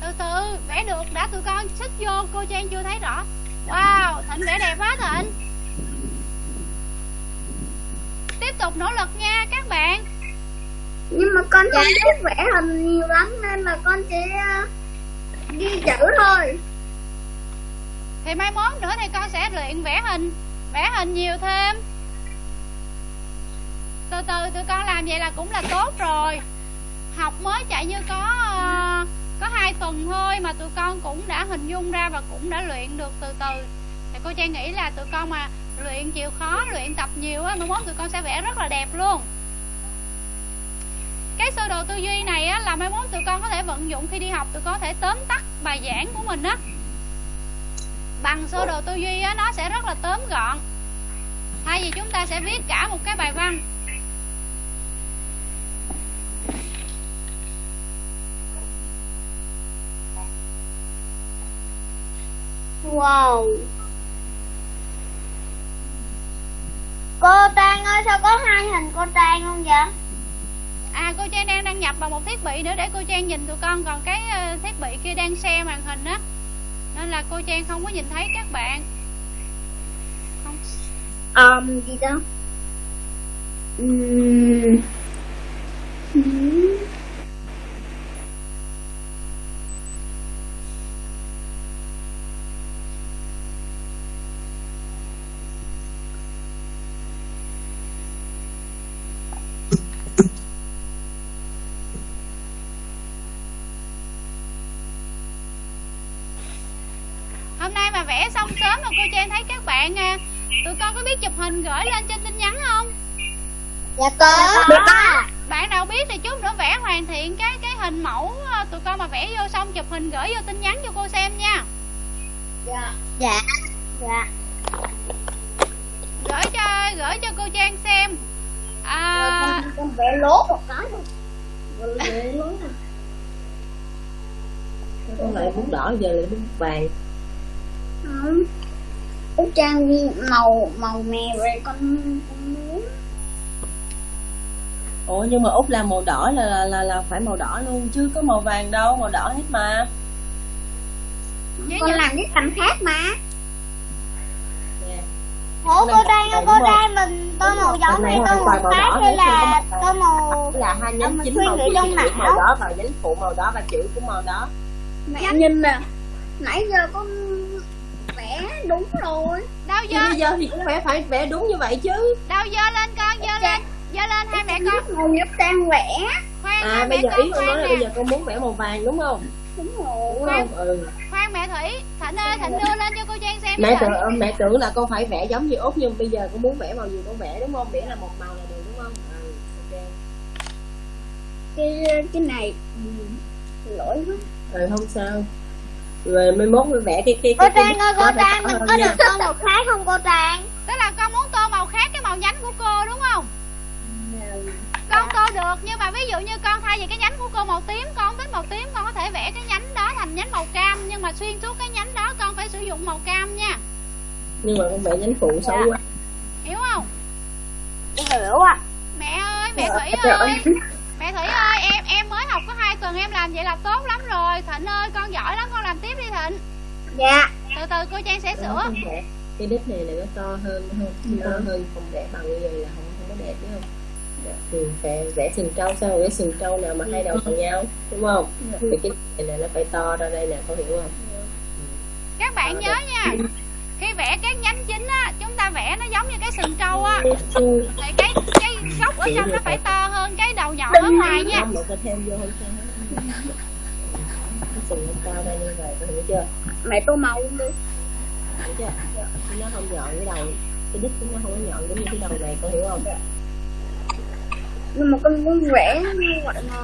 Từ từ vẽ được đã tụi con xích vô cô trang chưa thấy rõ wow thịnh vẽ đẹp quá thịnh. Tiếp tục nỗ lực nha các bạn. Nhưng mà con không biết vẽ hình nhiều lắm nên là con sẽ à, ghi chữ thôi. Thì mai mốt nữa thì con sẽ luyện vẽ hình vẽ hình nhiều thêm. Từ từ tụi con làm vậy là cũng là tốt rồi. Học mới chạy như có ờ, có hai tuần thôi mà tụi con cũng đã hình dung ra và cũng đã luyện được từ từ. Thì cô trang nghĩ là tụi con mà luyện chịu khó, luyện tập nhiều á mai mốt tụi con sẽ vẽ rất là đẹp luôn. Cái sơ đồ tư duy này á, là mai mốt tụi con có thể vận dụng khi đi học, tụi con có thể tóm tắt bài giảng của mình á. Bằng sơ đồ tư duy á, nó sẽ rất là tóm gọn. Thay vì chúng ta sẽ viết cả một cái bài văn wow. Cô trang ơi sao có hai hình cô trang không vậy? À cô trang đang đăng nhập vào một thiết bị nữa để cô trang nhìn tụi con. Còn cái ờ, thiết bị kia đang share màn hình á. Nên là cô trang không có nhìn thấy các bạn. Không. Um, gì đó Ừm. Ừm. hôm nay mà vẽ xong sớm mà cô trang thấy các bạn à, tụi con có biết chụp hình gửi lên trên tin nhắn không? Dạ có. Dạ có. Bạn nào biết thì chút nữa vẽ hoàn thiện cái cái hình mẫu ờ, tụi con mà vẽ vô xong chụp hình gửi vô tin nhắn cho cô xem nha. Dạ. Dạ. Dạ. Gửi cho gửi cho cô Trang xem. À, con, con vẽ lố một cái thôi Rồi vẽ lố này. con lại bún đỏ giờ lại bún vàng không Út Trang màu màu mè rồi con, con muốn ủa nhưng mà út làm màu đỏ là là là, là phải màu đỏ luôn chứ có màu vàng đâu màu đỏ hết mà con làm cái cành khác mà. Ủa cô ơi, cô? Trang mình tô màu giống này hay tô màu khác đỏ hay là tô màu là hai nhánh mình chính màu trong não. màu đó và nhánh phụ màu đó và chữ của màu đó mẹ nhìn nè nãy giờ con vẽ đúng rồi. Đâu dơ bây giờ? thì cũng phải phải vẽ đúng như vậy chứ. Đâu dơ lên con dơ lên dơ lên hai mẹ con. Màu giúp Trang vẽ? Khoan à bây giờ con ý con nói khoan là bây giờ con muốn vẽ màu vàng đúng không? Đúng đúng rồi không? Ừ. khoan mẹ thủy thịnh ơi thịnh đưa lên cho cô trang xem mẹ tưởng Thịnh. mẹ tưởng là con phải vẽ giống như út nhưng bây giờ con muốn vẽ màu gì con vẽ đúng không? Miễn là một màu là được đúng không? Ừ ok. Cái cái này ừ, lỗi quá. Ừ không sao rồi mai mốt mới vẽ cái cái Cô cái, cái Trang ơi, cô Trang mình có được tô màu khác không cô Trang? tức là con muốn tô màu khác cái màu nhánh của cô đúng không? Con tô được nhưng mà ví dụ như con thay vì cái nhánh của cô màu tím con thích màu tím con có thể vẽ cái nhánh đó thành nhánh màu cam. Nhưng mà xuyên suốt cái nhánh đó con phải sử dụng màu cam nha. Nhưng mà con vẽ nhánh phụ xấu quá. Hiểu không? Hiểu ạ. mẹ ơi mẹ thủy Trời ơi. ơi. Mẹ thủy ơi em em mới học có hai tuần em làm vậy là tốt lắm rồi. Thịnh ơi con giỏi lắm con làm tiếp đi thịnh. Dạ. Từ từ cô trang sẽ sửa. Cái đít này là nó to hơn không to hơn không vẽ bằng như vậy là không không có đẹp đúng không? Ừ, vẽ vẽ sừng trâu sao? Cái sừng trâu nào mà hai đầu bằng nhau đúng không? Thì cái này là nó phải to ra đây nè con hiểu không? Các bạn Ờ, nhớ đẹp. nha khi vẽ các nhánh chính á chúng ta vẽ nó giống như cái sừng trâu á. Ừ. thì cái cái gốc ở trong nó phải to hơn cái đầu nhọn ở ngoài nha. không mà con thêm vô không sao hết. cái sừng nó cao ra như vậy con hiểu chưa? Mẹ tô màu luôn đi. Hiểu chưa? Nó không nhọn cái đầu. Cái đít của nó không có nhọn giống như cái đầu này con hiểu không? Nhưng mà con muốn vẽ như vậy mà.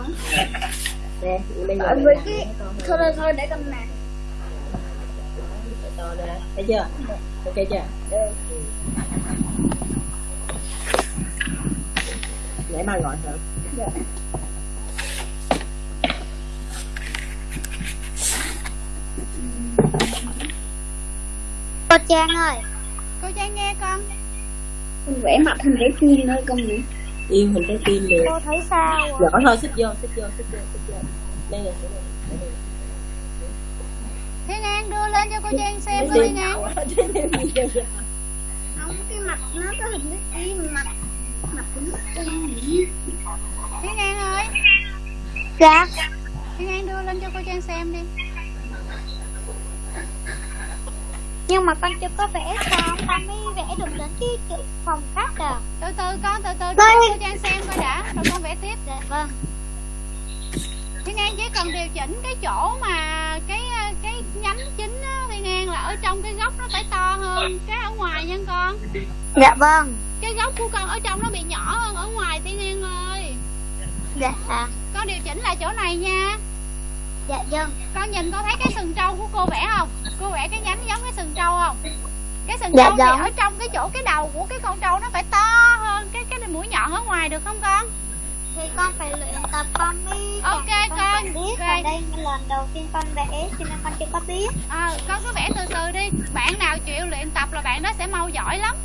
Nè Tại vì cái- thôi thôi thôi để con nè. Phải to ra. Thấy chưa? Ok chưa? Ừ. nãy ba gọi hả Dạ. Cô Trang ơi, cô trang nghe con. Con vẽ mặt hình trái tim thôi con nhỉ yêu hình trái tim được cô thấy sao ạ? giỏi thôi xích vô xích vô xích vô xích vô. Đây là thiên an đưa lên cho cô trang xem coi an vậy? không cái mặt nó có hình trái tim mặt thiên an ơi. Dạ, thiên an đưa lên cho cô trang xem đi. Nhưng mà con chưa có vẽ xong, con mới vẽ được đến cái chữ phòng khách à. từ từ con từ từ. Cho Vâng. cô trang xem coi đã. Rồi con vẽ tiếp. Dạ vâng. thiên an chỉ cần điều chỉnh cái chỗ mà cái cái nhánh an là ở trong cái góc nó phải to hơn cái ở ngoài nha con. Dạ vâng. cái góc của con ở trong nó bị nhỏ hơn ở ngoài thiên an ơi. Dạ, con điều chỉnh lại chỗ này nha. Dạ vâng. con nhìn con thấy cái sừng trâu của cô vẽ không? Cô vẽ cái nhánh giống cái sừng trâu không? Cái sừng Dạ, trâu thì giống. ở trong cái chỗ cái đầu của cái con trâu nó phải to hơn cái cái mũi nhọn ở ngoài được không con Thì con phải luyện tập con mới Ok, con con. biết và đây lần đầu tiên con vẽ cho nên con chưa có biết. ờ con cứ vẽ từ từ đi bạn nào chịu luyện tập là bạn đó sẽ mau giỏi lắm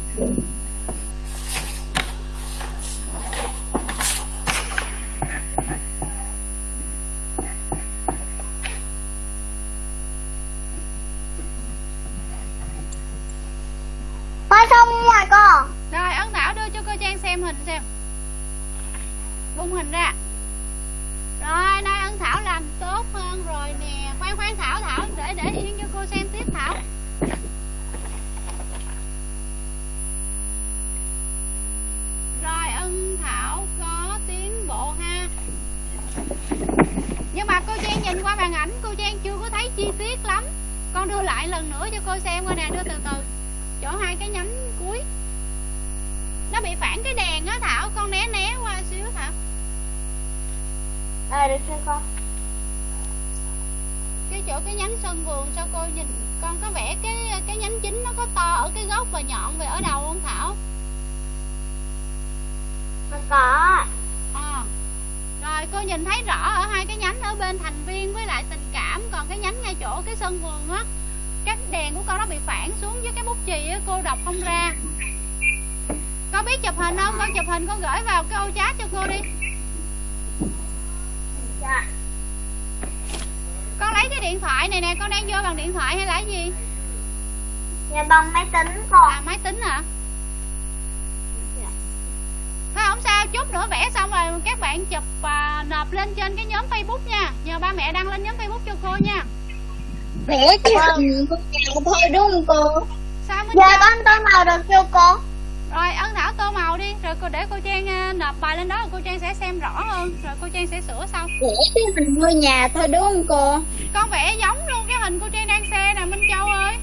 Rõ hơn Rồi cô Trang sẽ sửa sau. Vẽ cái hình ngôi nhà thôi đúng không cô? Con vẽ giống luôn cái hình cô Trang đang xe nè Minh Châu ơi.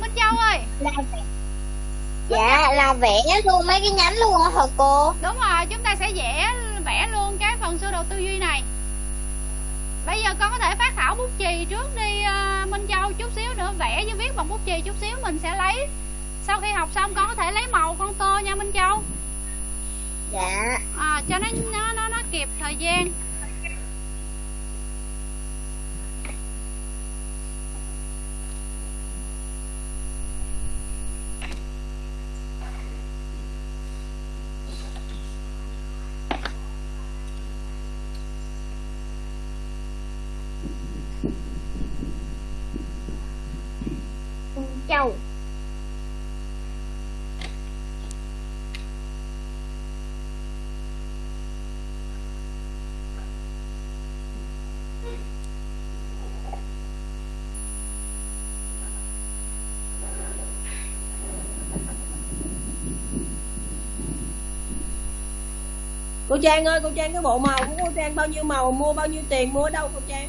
Minh Châu ơi. Là dạ là vẽ luôn mấy cái nhánh luôn hả cô? Đúng rồi chúng ta sẽ vẽ vẽ luôn cái phần sơ đồ tư duy này. Bây giờ con có thể phát thảo bút chì trước đi à, Minh Châu chút xíu nữa vẽ với viết bằng bút chì chút xíu mình sẽ lấy. Sau khi học xong con có thể lấy màu con tô nha Minh Châu dạ. À, Cho nó, nó nó nó kịp thời gian châu cô Trang ơi cô Trang cái bộ màu của cô Trang bao nhiêu màu mua bao nhiêu tiền mua ở đâu cô Trang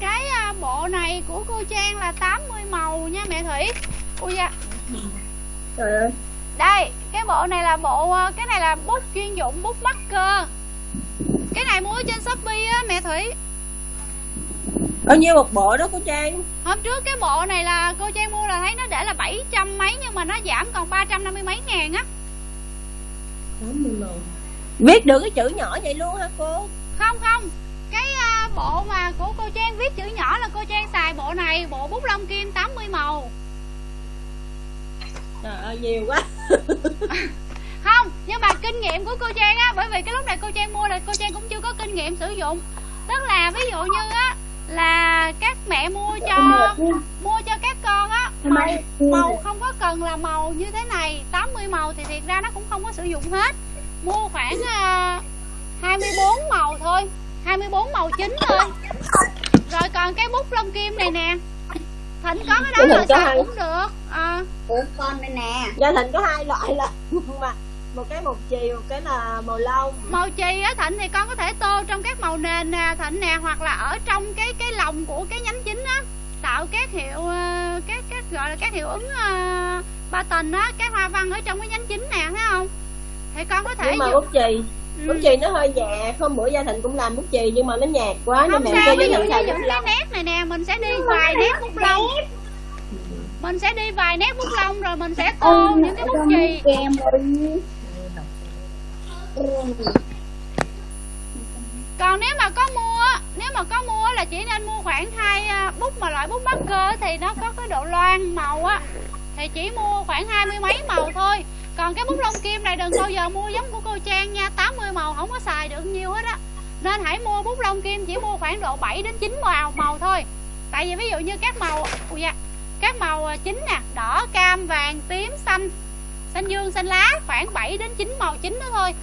Cái à, bộ này của cô Trang là 80 màu nha mẹ Thủy Ui da trời ơi Đây, cái bộ này là bộ ờ, cái này là bút chuyên dụng bút marker. Cái này mua ở trên Shopee á mẹ Thủy. bao nhiêu một bộ đó cô Trang Hôm trước cái bộ này là cô Trang mua là thấy nó để là 700 mấy nhưng mà nó giảm còn 350 mấy ngàn á. 80 màu viết được cái chữ nhỏ vậy luôn hả cô Không không. Cái à, bộ mà của cô Trang viết chữ nhỏ là cô Trang xài bộ này, bộ bút lông kim 80 màu. trời ơi nhiều quá Không, nhưng mà kinh nghiệm của cô Trang á bởi vì cái lúc này cô Trang mua là cô Trang cũng chưa có kinh nghiệm sử dụng. Tức là ví dụ như á là các mẹ mua cho mua cho các con á màu, màu không có cần là màu như thế này 80 màu thì thiệt ra nó cũng không có sử dụng hết mua khoảng uh, 24 màu thôi. 24 màu chính thôi. Rồi còn cái bút lông kim này nè. Thịnh có cái đó Cái xài hai. cũng được. À, của con đây nè. Gia thịnh có hai loại là mà một cái một chì một cái là màu lông. Màu chì á thịnh thì con có thể tô trong các màu nền nè thịnh nè hoặc là ở trong cái cái lòng của cái nhánh chính á. Tạo các hiệu ờ, các các gọi là các hiệu ứng uh, ba tần á các hoa văn ở trong cái nhánh chính nè thấy không thì con có thể nhưng mà bút chì. Ừ. bút chì nó hơi nhạt hôm bữa gia thịnh cũng làm bút chì nhưng mà nó nhạt quá không nên sao cho ví dụ như những cái nét này nè mình sẽ đi vài nét bút lông. mình sẽ đi vài nét bút lông rồi mình sẽ tô những cái bút chì. còn nếu mà có mua nếu mà có mua là chỉ nên mua khoảng hai à, bút mà loại bút marker thì nó có cái độ loang màu á. Thì chỉ mua khoảng hai mươi mấy màu thôi còn cái bút lông kim này đừng bao giờ mua giống của cô Trang nha 80 màu không có xài được nhiều hết á. Nên hãy mua bút lông kim chỉ mua khoảng độ 7 đến 9 màu màu thôi. Tại vì ví dụ như các màu ui da, các màu à, chính nè đỏ cam vàng tím xanh xanh dương xanh lá khoảng 7 đến 9 màu chính đó thôi.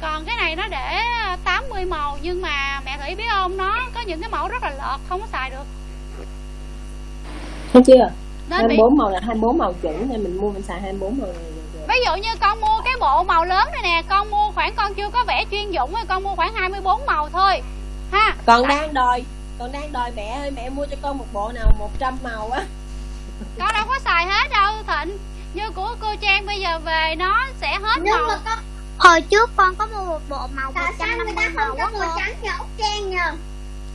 Còn cái này nó để 80 màu nhưng mà mẹ Thủy biết không nó có những cái mẫu rất là lợt không có xài được. Thấy chưa? Nên bị 24 màu là 24 màu chuẩn nên mình mua mình xài 24 màu này. Ví dụ như con mua cái bộ màu lớn này nè con mua khoảng con chưa có vẽ chuyên dụng thì con mua khoảng 24 màu thôi. Ha. Còn đang đòi còn đang đòi mẹ ơi mẹ mua cho con một bộ nào 100 màu á. Con đâu có xài hết đâu Thịnh. Như của cô Trang bây giờ về nó sẽ hết nhưng màu. mà có Hồi trước con có mua một bộ màu tại sao người ta 150 màu không á màu cô. trắng cho ốc trang nhờ?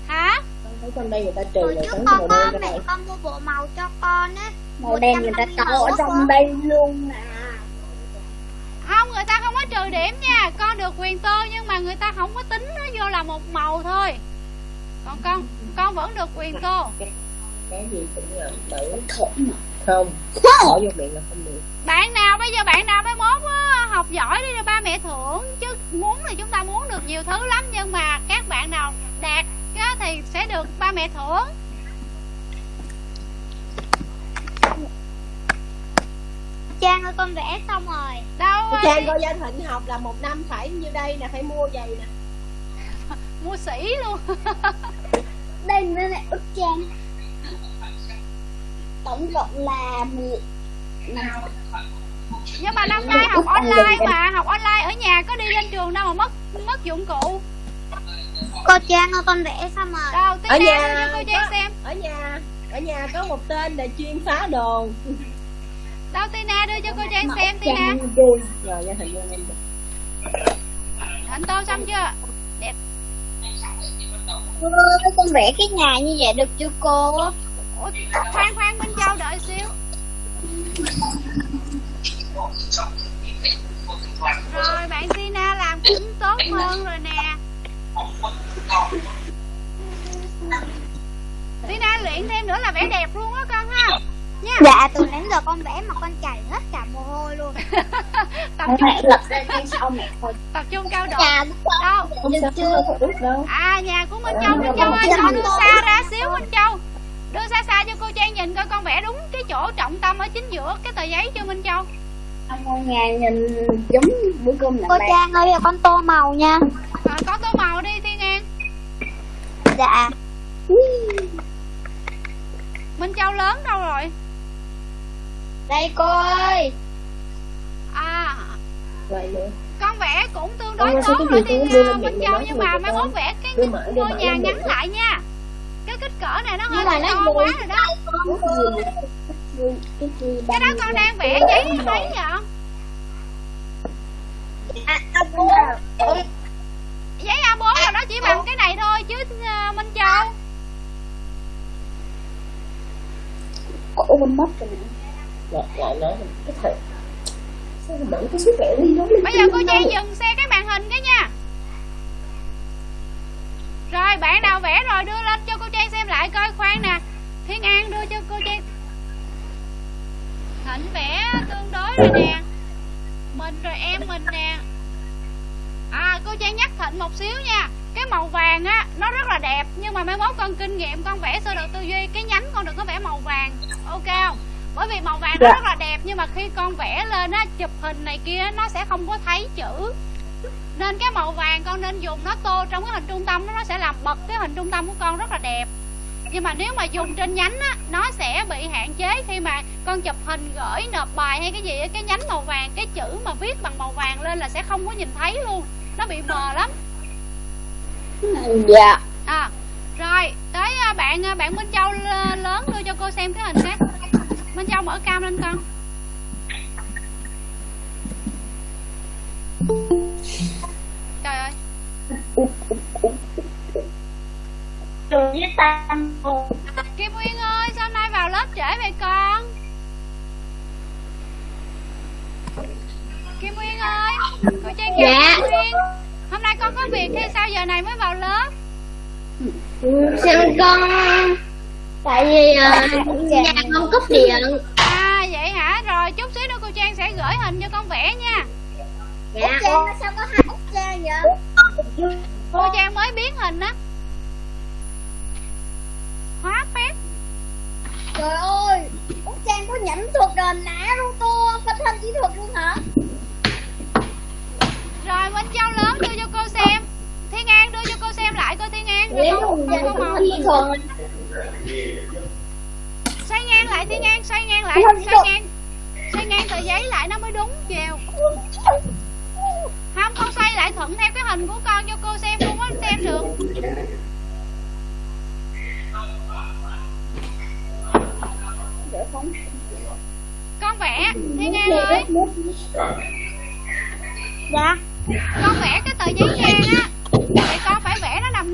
Hả? Con thấy trong đây người ta trừ Hồi rồi trước trắng con màu có mẹ con mua bộ màu cho con á màu đen người ta 150 cho ở trong đây luôn nè không người ta không có trừ điểm nha. Con được quyền tô nhưng mà người ta không có tính nó vô là một màu thôi. Còn con con vẫn được quyền tô. Cái gì cũng là tự không bỏ vô miệng là không được. Bạn nào bây giờ bạn nào mới mốt á, học giỏi đi rồi ba mẹ thưởng. Chứ muốn thì chúng ta muốn được nhiều thứ lắm nhưng mà các bạn nào đạt á, thì sẽ được ba mẹ thưởng Trang ơi con vẽ xong rồi. Đâu Cô Trang coi danh thịnh học là một năm phải như đây nè phải mua giày nè. Mua sĩ luôn. Đây nữa này ức trang. Tổng cộng là mười nhưng mà năm nay học online mà học online ở nhà có đi lên trường đâu mà mất mất dụng cụ. Cô Trang ơi con vẽ xong rồi. Đâu ở nhà cho cô Trang xem. ở nhà ở nhà có một tên là chuyên phá đồ đâu Tina đưa cho cô Trang xem Tina? Thịnh tô xong chưa? Đẹp. Cô con vẽ cái nhà như vậy được chưa cô? Ủa, khoan khoan Minh Châu đợi xíu. Rồi bạn Tina làm cũng tốt hơn rồi nè. Tina luyện thêm nữa là vẽ đẹp luôn á con ha nha. Dạ từ nãy giờ con vẽ mà con chảy hết cả mồ hôi luôn. Tập trung lật ra trên sau mẹ thôi. Tập trung cao độ. Nhà đâu? Sao đâu. À nhà của Minh Châu Minh Châu ơi cho đưa xa ra xíu Minh Châu. Đưa xa xa cho cô Trang nhìn coi con vẽ đúng cái chỗ trọng tâm ở chính giữa cái tờ giấy cho Minh Châu? Ông nhà nhìn giống bữa cơm Cô Trang ơi con tô màu nha. Rồi có tô màu đi Thiên An. Dạ. Minh Châu lớn đâu rồi đây cô ơi à. Vậy nữa. Con vẽ cũng tương đối tốt rồi uh, lên Minh Châu nhưng mà mai ta. mốt vẽ cái ngôi nhà ngắn lại nha. Cái kích cỡ này nó hơi to quá rồi đó. Cái đó con đang vẽ giấy mấy vậy à, cô giấy A4 là nó chỉ bằng cái này thôi chứ uh, Minh Châu. Cổ mình mất rồi lại lại nói là cái thằng sao cái số vẽ đi nó bây giờ cô Trang dừng xe cái màn hình cái nha. Rồi bạn nào vẽ rồi đưa lên cho cô Trang xem lại coi khoan nè. Thiên An đưa cho cô Trang Thịnh vẽ tương đối rồi nè. Mình rồi em mình nè. À cô Trang nhắc Thịnh một xíu nha. Cái màu vàng á Nó rất là đẹp Nhưng mà mai mốt con kinh nghiệm con vẽ sơ đồ tư duy Cái nhánh con đừng có vẽ màu vàng. Ok không Bởi vì màu vàng nó rất là đẹp Nhưng mà khi con vẽ lên á Chụp hình này kia Nó sẽ không có thấy chữ. Nên cái màu vàng con nên dùng nó tô trong cái hình trung tâm nó sẽ làm bật cái hình trung tâm của con rất là đẹp. Nhưng mà nếu mà dùng trên nhánh á nó sẽ bị hạn chế khi mà con chụp hình gửi nộp bài hay cái gì á, cái nhánh màu vàng cái chữ mà viết bằng màu vàng lên là sẽ không có nhìn thấy luôn. Nó bị mờ lắm. Dạ. À rồi tới à, bạn à, bạn Minh Châu lớn đưa cho cô xem cái hình cái Minh Châu mở cam lên con. Trời ơi. Đường với tam Kim Nguyên ơi sao hôm nay vào lớp trễ vậy con? Kim Nguyên ơi Cô Trang chào Dạ. Kim Nguyên. Hôm nay con có việc hay sao giờ này mới vào lớp? Sao con tại vì uh, nhà con cúp điện. À vậy hả? Rồi chút xíu nữa cô Trang sẽ gửi hình cho con vẽ nha. Dạ. Trang sao có hai út Trang vậy? Cô Trang mới biến hình á. Hóa phép. Trời ơi út Trang có nhẫn thuật đền nã Naruto phát thanh kỹ thuật luôn hả? Rồi Minh Châu lớn đưa cho cô xem. Thiên An đưa cho cô xem lại coi Thiên An. Nếu Con- không con Trang có màu. Xoay ngang lại Thiên An xoay ngang lại xoay ngang. Xoay ngang tờ giấy lại nó mới đúng chiều không con xoay lại thuận theo cái hình của con cho cô xem không có xem được. Con vẽ Thiên An ơi. Dạ. Con vẽ cái tờ giấy ngang á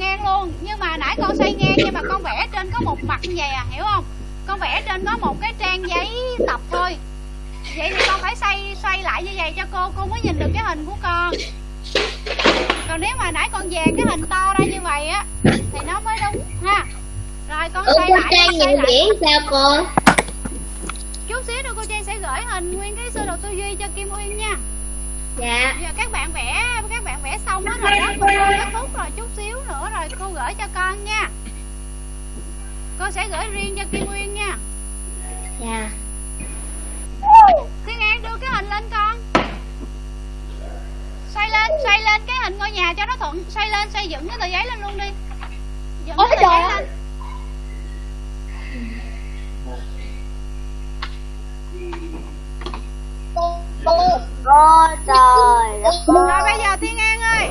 ngang luôn. Nhưng mà nãy con xoay ngang nhưng mà con vẽ trên có một mặt như vậy à hiểu không? Con vẽ trên có một cái trang giấy tập thôi. Vậy thì con phải xoay xoay lại như vậy cho cô cô mới nhìn được cái hình của con. Còn nếu mà nãy con về cái hình to ra như vậy á thì nó mới đúng ha. Rồi con xoay cô lại Trang lại điểm sao cô? chút xíu nữa cô Trang sẽ gửi hình nguyên cái sơ đồ tư duy cho Kim Uyên nha Dạ. Giờ các bạn vẽ các bạn vẽ xong hết rồi đó. Cô kết thúc rồi chút xíu nữa rồi cô gửi cho con nha. Con sẽ gửi riêng cho Kim Uyên nha. Dạ. Thiên An đưa cái hình lên con. Xoay lên, xoay lên cái hình ngôi nhà cho nó thuận. Xoay lên, xoay dựng cái tờ giấy lên luôn đi. Dựng Ôi cái tờ giấy lên Cô trời Rồi bây giờ Thiên An ơi.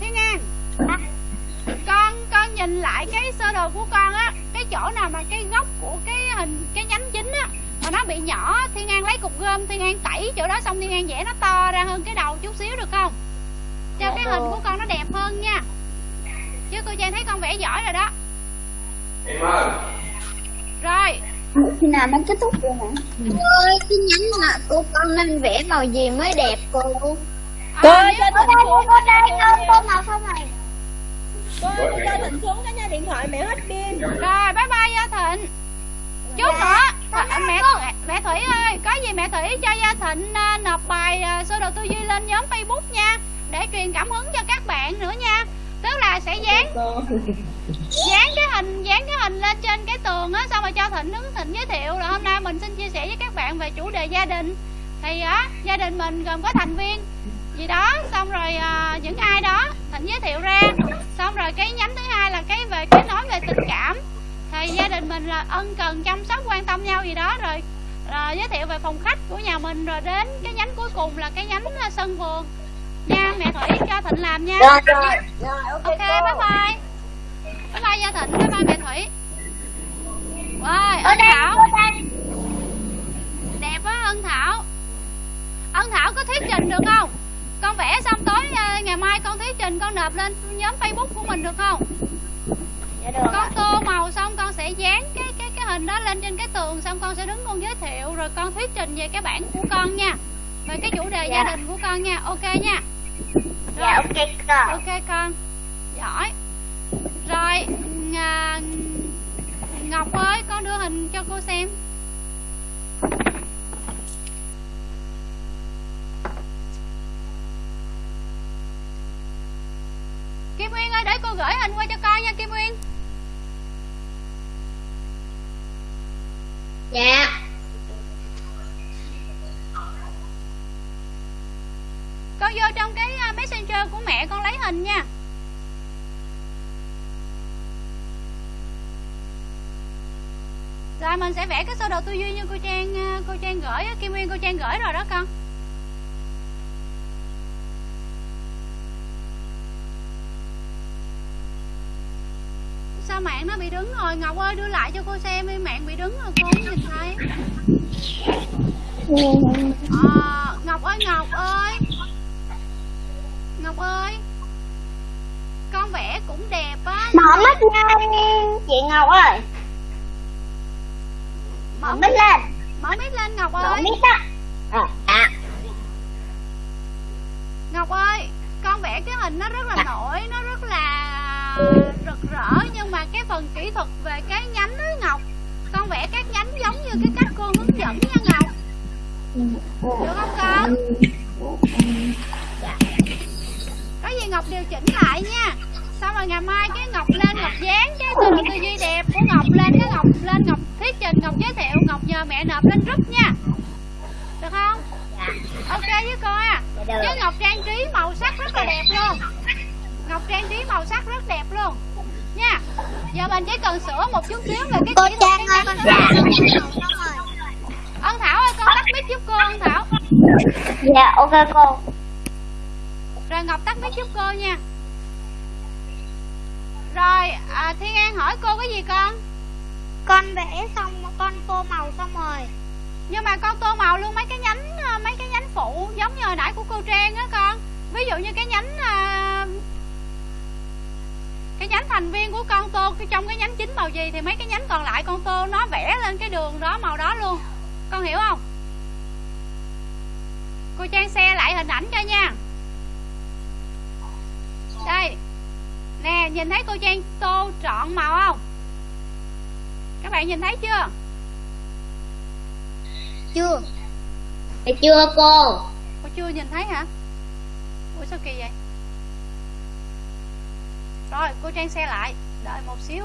Thiên An Con, con nhìn lại cái sơ đồ của con á Cái chỗ nào mà cái góc của cái hình, cái nhánh chính á Mà nó bị nhỏ Thiên An lấy cục gom Thiên An tẩy chỗ đó xong Thiên An vẽ nó to ra hơn cái đầu chút xíu được không? Cho cái hình của con nó đẹp hơn nha. Chứ cô Trang thấy con vẽ giỏi rồi đó. Rồi Khi nào nó kết thúc rồi hả? ơi cái nhánh mà cô con nên vẽ màu gì mới đẹp cô. Cô Ở đây cô cô đây. con tô màu không này Cô ơi, cô cho Thịnh xuống cái nha điện thoại mẹ hết pin. Rồi bye bye Gia Thịnh. Chút nữa à, mẹ, mẹ mẹ Thủy ơi Có gì mẹ Thủy cho Gia Thịnh à, nộp bài à, sơ đồ tư duy lên nhóm Facebook nha Để truyền cảm hứng cho các bạn nữa nha Tức là sẽ dán dán cái hình dán cái hình lên trên cái tường á xong rồi cho thịnh đứng thịnh giới thiệu. Rồi hôm nay mình xin chia sẻ với các bạn về chủ đề gia đình. Thì á gia đình mình gồm có thành viên gì đó xong rồi à, những ai đó thịnh giới thiệu ra. Xong rồi cái nhánh thứ hai là cái về cái nói về tình cảm. Thì gia đình mình là ân cần chăm sóc quan tâm nhau gì đó. Rồi à, giới thiệu về phòng khách của nhà mình. Rồi đến cái nhánh cuối cùng là cái nhánh à, sân vườn nha mẹ thủy cho thịnh làm nha. Rồi rồi Rồi ok ok bye bye. Bye bye gia thịnh bye bye mẹ thủy. Ở ân thảo. đẹp quá ân thảo. Ân thảo có thuyết trình được không? Con vẽ xong tối ờ, ngày mai con thuyết trình con nộp lên nhóm facebook của mình được không? Dạ được con tô màu xong con sẽ dán cái cái cái hình đó lên trên cái tường xong con sẽ đứng con giới thiệu rồi con thuyết trình về cái bản của con nha. Về cái chủ đề gia Dạ. đình của con nha. Ok nha Dạ ok con. Ok con. Giỏi. Rồi à, ngọc ơi con đưa hình cho cô xem. Kim uyên ơi để cô gửi hình qua cho con nha kim uyên. Dạ con vô trong cái à, messenger của mẹ con lấy hình nha rồi mình sẽ vẽ cái sơ đồ tư duy như cô trang à, cô trang gửi kim nguyên cô trang gửi rồi đó con. Sao mạng nó bị đứng rồi? Ngọc ơi đưa lại cho cô xem đi. Mạng bị đứng rồi cô không nhìn thấy. À, ngọc ơi ngọc ơi. Ngọc ơi. Con vẽ cũng đẹp á. Mở mắt lên chị Ngọc ơi mở Mở mắt lên. Mở mic lên ngọc Mở ơi. mic á. À, à. ngọc ơi con vẽ cái hình nó rất là nổi nó rất là rực rỡ nhưng mà cái phần kỹ thuật về cái nhánh đó ngọc con vẽ các nhánh giống như cái cách cô hướng dẫn nha ngọc. Được không con? Có gì ngọc điều chỉnh lại nha. Xong rồi ngày mai cái ngọc lên ngọc dán cái đồ tư duy đẹp của ngọc lên cái ngọc lên ngọc thuyết trình ngọc giới thiệu ngọc nhờ mẹ nộp lên group nha. Được không? Ok với cô à. Dạ với ngọc trang trí màu sắc rất là đẹp luôn. Ngọc trang trí màu sắc rất đẹp luôn. Nha. Giờ mình chỉ cần sửa một chút xíu về cái Cô Trang cái ơi nhánh Dạ thôi ân thảo ơi con tắt mic giúp cô ân thảo. Dạ ok cô. Rồi ngọc tắt mic giúp cô nha. Rồi à, thiên an hỏi cô cái gì con con vẽ xong, con tô màu xong rồi. Nhưng mà con tô màu luôn, mấy cái nhánh ờ, mấy cái nhánh phụ giống như hồi nãy của cô trang á con. Ví dụ như cái nhánh ờ, cái nhánh thành viên của con tô trong cái nhánh chính màu gì thì mấy cái nhánh còn lại con tô nó vẽ lên cái đường đó, màu đó luôn. Con hiểu không? Cô trang xe lại hình ảnh cho nha. Đây. Nè, nhìn thấy cô trang tô trọn màu không? Các bạn nhìn thấy chưa? Chưa. Dạ chưa cô? Cô chưa nhìn thấy hả? Ủa sao kỳ vậy? Rồi cô trang xe lại. Đợi một xíu.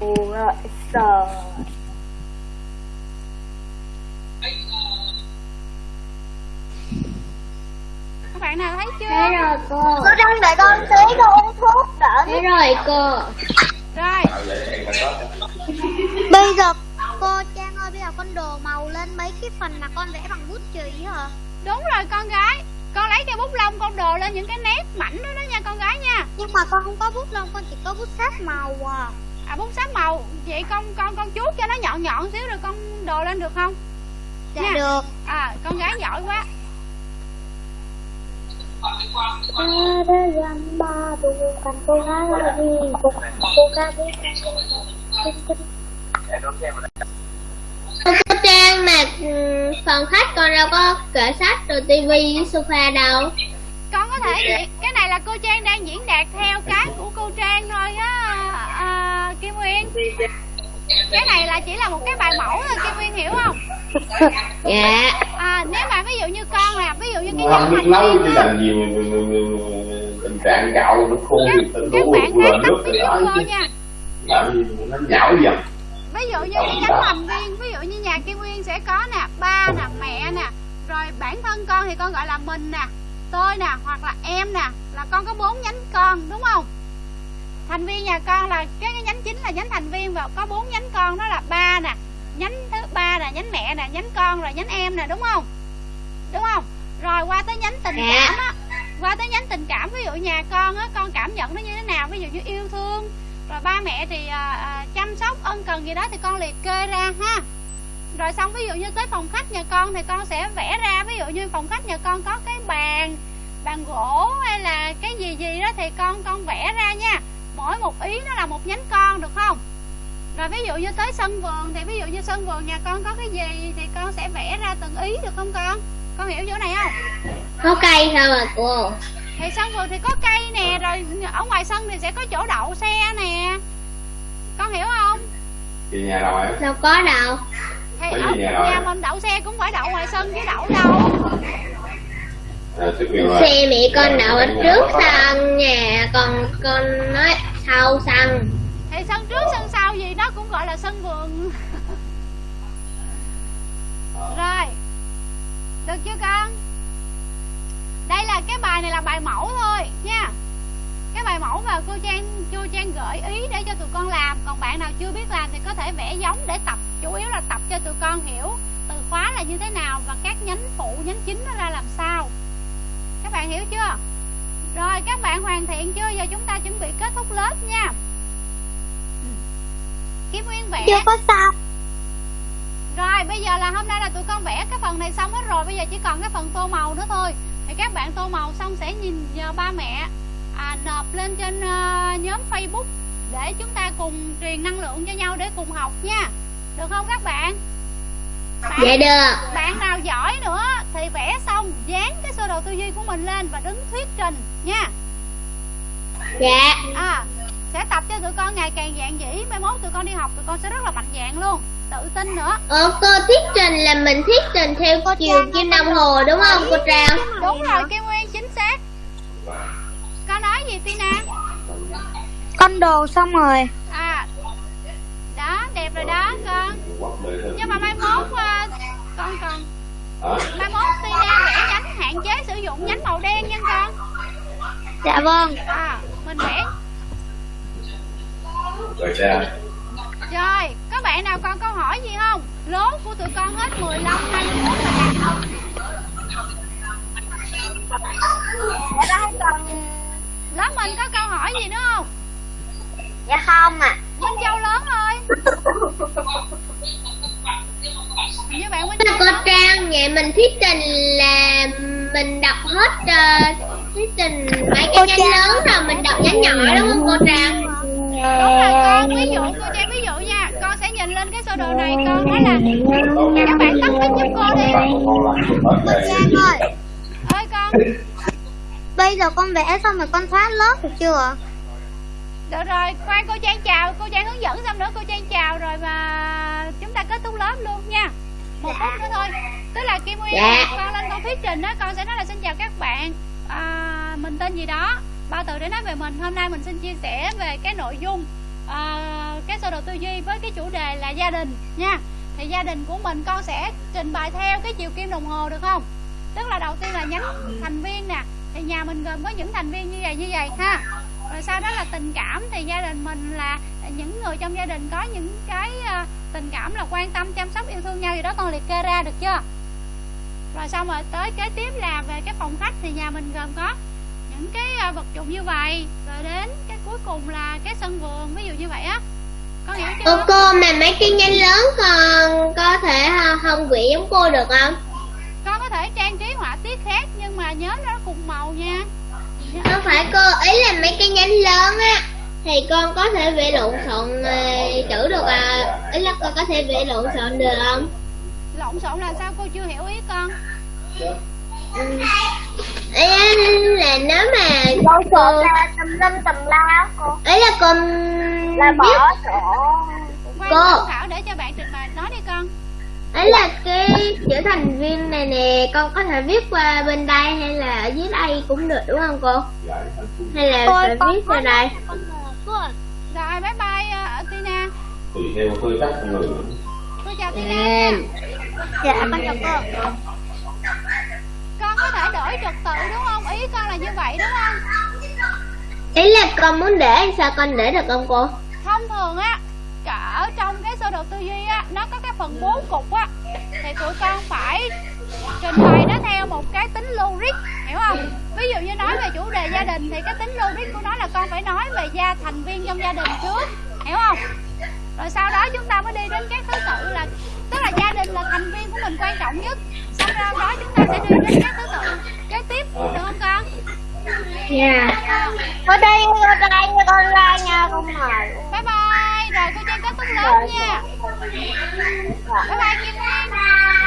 Rồi sợ bạn nào thấy chưa? Thấy rồi cô. Cô đang đợi con tí con uống thuốc đỡ Thấy rồi cô. Rồi. Bây giờ cô Trang ơi bây giờ con đồ màu lên mấy cái phần mà con vẽ bằng bút chì hả? Đúng rồi con gái. Con lấy cây bút lông con đồ lên những cái nét mảnh đó đó nha con gái nha. Nhưng mà con không có bút lông con chỉ có bút sáp màu à. À bút sáp màu. Vậy con con con chuốt cho nó nhọn nhọn xíu rồi con đồ lên được không? Dạ Nha. được. À con gái giỏi quá Ada yang baru kan cô lagi cô biết Trang mà ừ, phòng khách con đâu có kệ sách rồi tivi sofa đâu. Con có thể diễn cái này là cô trang đang diễn đạt theo cái của cô trang thôi á à, kim nguyên cái này là chỉ là một cái bài mẫu thôi kim nguyên hiểu không? Dạ. À nếu mà ví dụ như con là ví dụ như cái biết mạch nấu chứ làm gì tình trạng gạo nó khô thì tự đủ bạn vừa nước tiếng đó chứ. nha. Làm gì nó nhão dần. Ví dụ như cái nhánh thành viên ví dụ như nhà kim nguyên sẽ có nè ba nè mẹ nè rồi bản thân con thì con gọi là mình nè tôi nè hoặc là em nè là con có bốn nhánh con đúng không thành viên nhà con là cái, cái nhánh chính là nhánh thành viên và có bốn nhánh con đó là ba nè nhánh thứ ba là nhánh mẹ nè nhánh con rồi nhánh em nè đúng không? Đúng không? Rồi qua tới nhánh tình Dạ. cảm á qua tới nhánh tình cảm ví dụ nhà con á con cảm nhận nó như thế nào? Ví dụ như yêu thương rồi ba mẹ thì à, à, chăm sóc ân cần gì đó thì con liệt kê ra ha. Rồi xong ví dụ như tới phòng khách nhà con thì con sẽ vẽ ra ví dụ như phòng khách nhà con có cái bàn bàn gỗ hay là cái gì gì đó thì con con vẽ ra nha mỗi một ý nó là một nhánh con được không? Rồi ví dụ như tới sân vườn thì ví dụ như sân vườn nhà con có cái gì thì con sẽ vẽ ra từng ý được không con? Con hiểu chỗ này không? Có cây sao à cô? Thì sân vườn thì có cây nè rồi ở ngoài sân thì sẽ có chỗ đậu xe nè. Con hiểu không? Về nhà đâu em Đâu có đâu. Thì ở nhà nhà mình đậu xe cũng phải đậu ngoài sân chứ đậu đâu Xe mẹ con đậu ở trước sân nhà Còn con nói sau sân thì sân trước sân sau gì đó cũng gọi là sân vườn. Rồi được chưa con? Đây là cái bài này là bài mẫu thôi nha. Cái bài mẫu và cô trang cô trang gợi ý để cho tụi con làm. Còn bạn nào chưa biết làm thì có thể vẽ giống để tập chủ yếu là tập cho tụi con hiểu từ khóa là như thế nào và các nhánh phụ nhánh chính nó ra làm sao các bạn hiểu chưa? Rồi các bạn hoàn thiện chưa? Giờ chúng ta chuẩn bị kết thúc lớp nha. Kim Nguyên vẽ. Chưa có xong Rồi bây giờ là hôm nay là tụi con vẽ cái phần này xong hết rồi. Bây giờ chỉ còn cái phần tô màu nữa thôi. Thì các bạn tô màu xong sẽ nhìn nhờ ba mẹ à, Nộp lên trên ờ, nhóm Facebook Để chúng ta cùng truyền năng lượng cho nhau để cùng học nha. Được không các bạn? Bạn, Dạ được. bạn nào giỏi nữa. Thì vẽ xong dán cái sơ đồ tư duy của mình lên và đứng thuyết trình nha. Dạ. À sẽ tập cho tụi con ngày càng dạng dĩ. Mai mốt tụi con đi học tụi con sẽ rất là mạnh dạng luôn. Tự tin nữa. Ờ cô thuyết trình là mình thuyết trình theo chiều kim đồng hồ đúng không cô Trang? đúng rồi. Kim nguyên chính xác. Con nói gì tina? Con đồ xong rồi đẹp rồi đó con nhưng mà mai mốt ờ, con còn. Mai mốt tina vẽ nhánh hạn chế sử dụng nhánh màu đen nha con. Dạ vâng. À mình vẽ rồi ra rồi có bạn nào còn câu hỏi gì không? Lố của tụi con hết 15 21 rồi nè dạ đó con lớp mình có câu hỏi gì nữa không dạ không à Minh Châu lớn thôi Như bạn Châu cô lớn. Trang, vậy mình thuyết trình là mình đọc hết uh, thuyết trình mấy cái nhánh lớn rồi mình đọc nhánh nhỏ đúng không cô Trang? đúng rồi con ví dụ cô trang ví dụ nha con sẽ nhìn lên cái sơ đồ này con nói là các bạn tắt mic giúp cô đi. Trang ơi. Ơi con. Bây giờ con vẽ xong rồi con thoát lớp được chưa được rồi khoan cô trang chào cô trang hướng dẫn xong nữa cô trang chào rồi mà chúng ta kết thúc lớp luôn nha. Một phút nữa thôi. Tức là kim nguyên Dạ. con lên con thuyết trình á con sẽ nói là xin chào các bạn. À, mình tên gì đó? Bao từ để nói về mình. Hôm nay mình xin chia sẻ về cái nội dung à, cái sơ đồ tư duy với cái chủ đề là gia đình nha. Thì gia đình của mình con sẽ trình bày theo cái chiều kim đồng hồ được không? Tức là đầu tiên là nhánh thành viên nè. Thì nhà mình gồm có những thành viên như vậy như vậy ha rồi sau đó là tình cảm thì gia đình mình là những người trong gia đình có những cái à, tình cảm là quan tâm chăm sóc yêu thương nhau gì đó con liệt kê ra được chưa? Rồi xong rồi tới kế tiếp là về cái phòng khách thì nhà mình gồm có những cái à, vật dụng như vậy. Rồi đến cái cuối cùng là cái sân vườn ví dụ như vậy á. Con hiểu Cô cô mà mấy cái nhánh lớn còn có thể không quỷ giống cô được không? con có thể trang trí họa tiết khác nhưng mà nhớ nó cùng màu nha Không phải cô, ý là mấy cái nhánh lớn á thì con có thể vẽ lộn xộn ờ, chữ được à? Ý là con có thể vẽ lộn xộn được không? Lộn xộn là sao cô chưa hiểu ý con? Ý là nếu mà cô sợ là tùm lum tùm la cô. Ý là con Là bỏ quan Cô. để cho bạn trình bày. Nói đi con ấy là cái chữ thành viên này nè con có thể viết qua bên đây hay là ở dưới đây cũng được đúng không cô? Hay là Cô phải con viết vào đây? rồi bye bye uh, Tina. Cô chào Tina nha. Dạ con chào cô con có thể đổi trật tự đúng không? Ý con là như vậy đúng không? Ý là con muốn để sao con để được không cô? Thông thường á cả ở trong cái sơ đồ tư duy á nó có cái phần bốn cục á. Thì tụi con phải trình bày nó theo một cái tính logic hiểu không? Ví dụ như nói về chủ đề gia đình thì cái tính logic của nó là con phải nói về gia thành viên trong gia đình trước hiểu không? Rồi sau đó chúng ta mới đi đến các thứ tự là tức là gia đình là thành viên của mình quan trọng nhất. Sau đó chúng ta sẽ đi đến các thứ tự kế tiếp được không con? Dạ. Ở đây, ở đây con la nha con mời. Bye bye rồi cô trang kết thúc lớp nha. Bye bye kim nguyên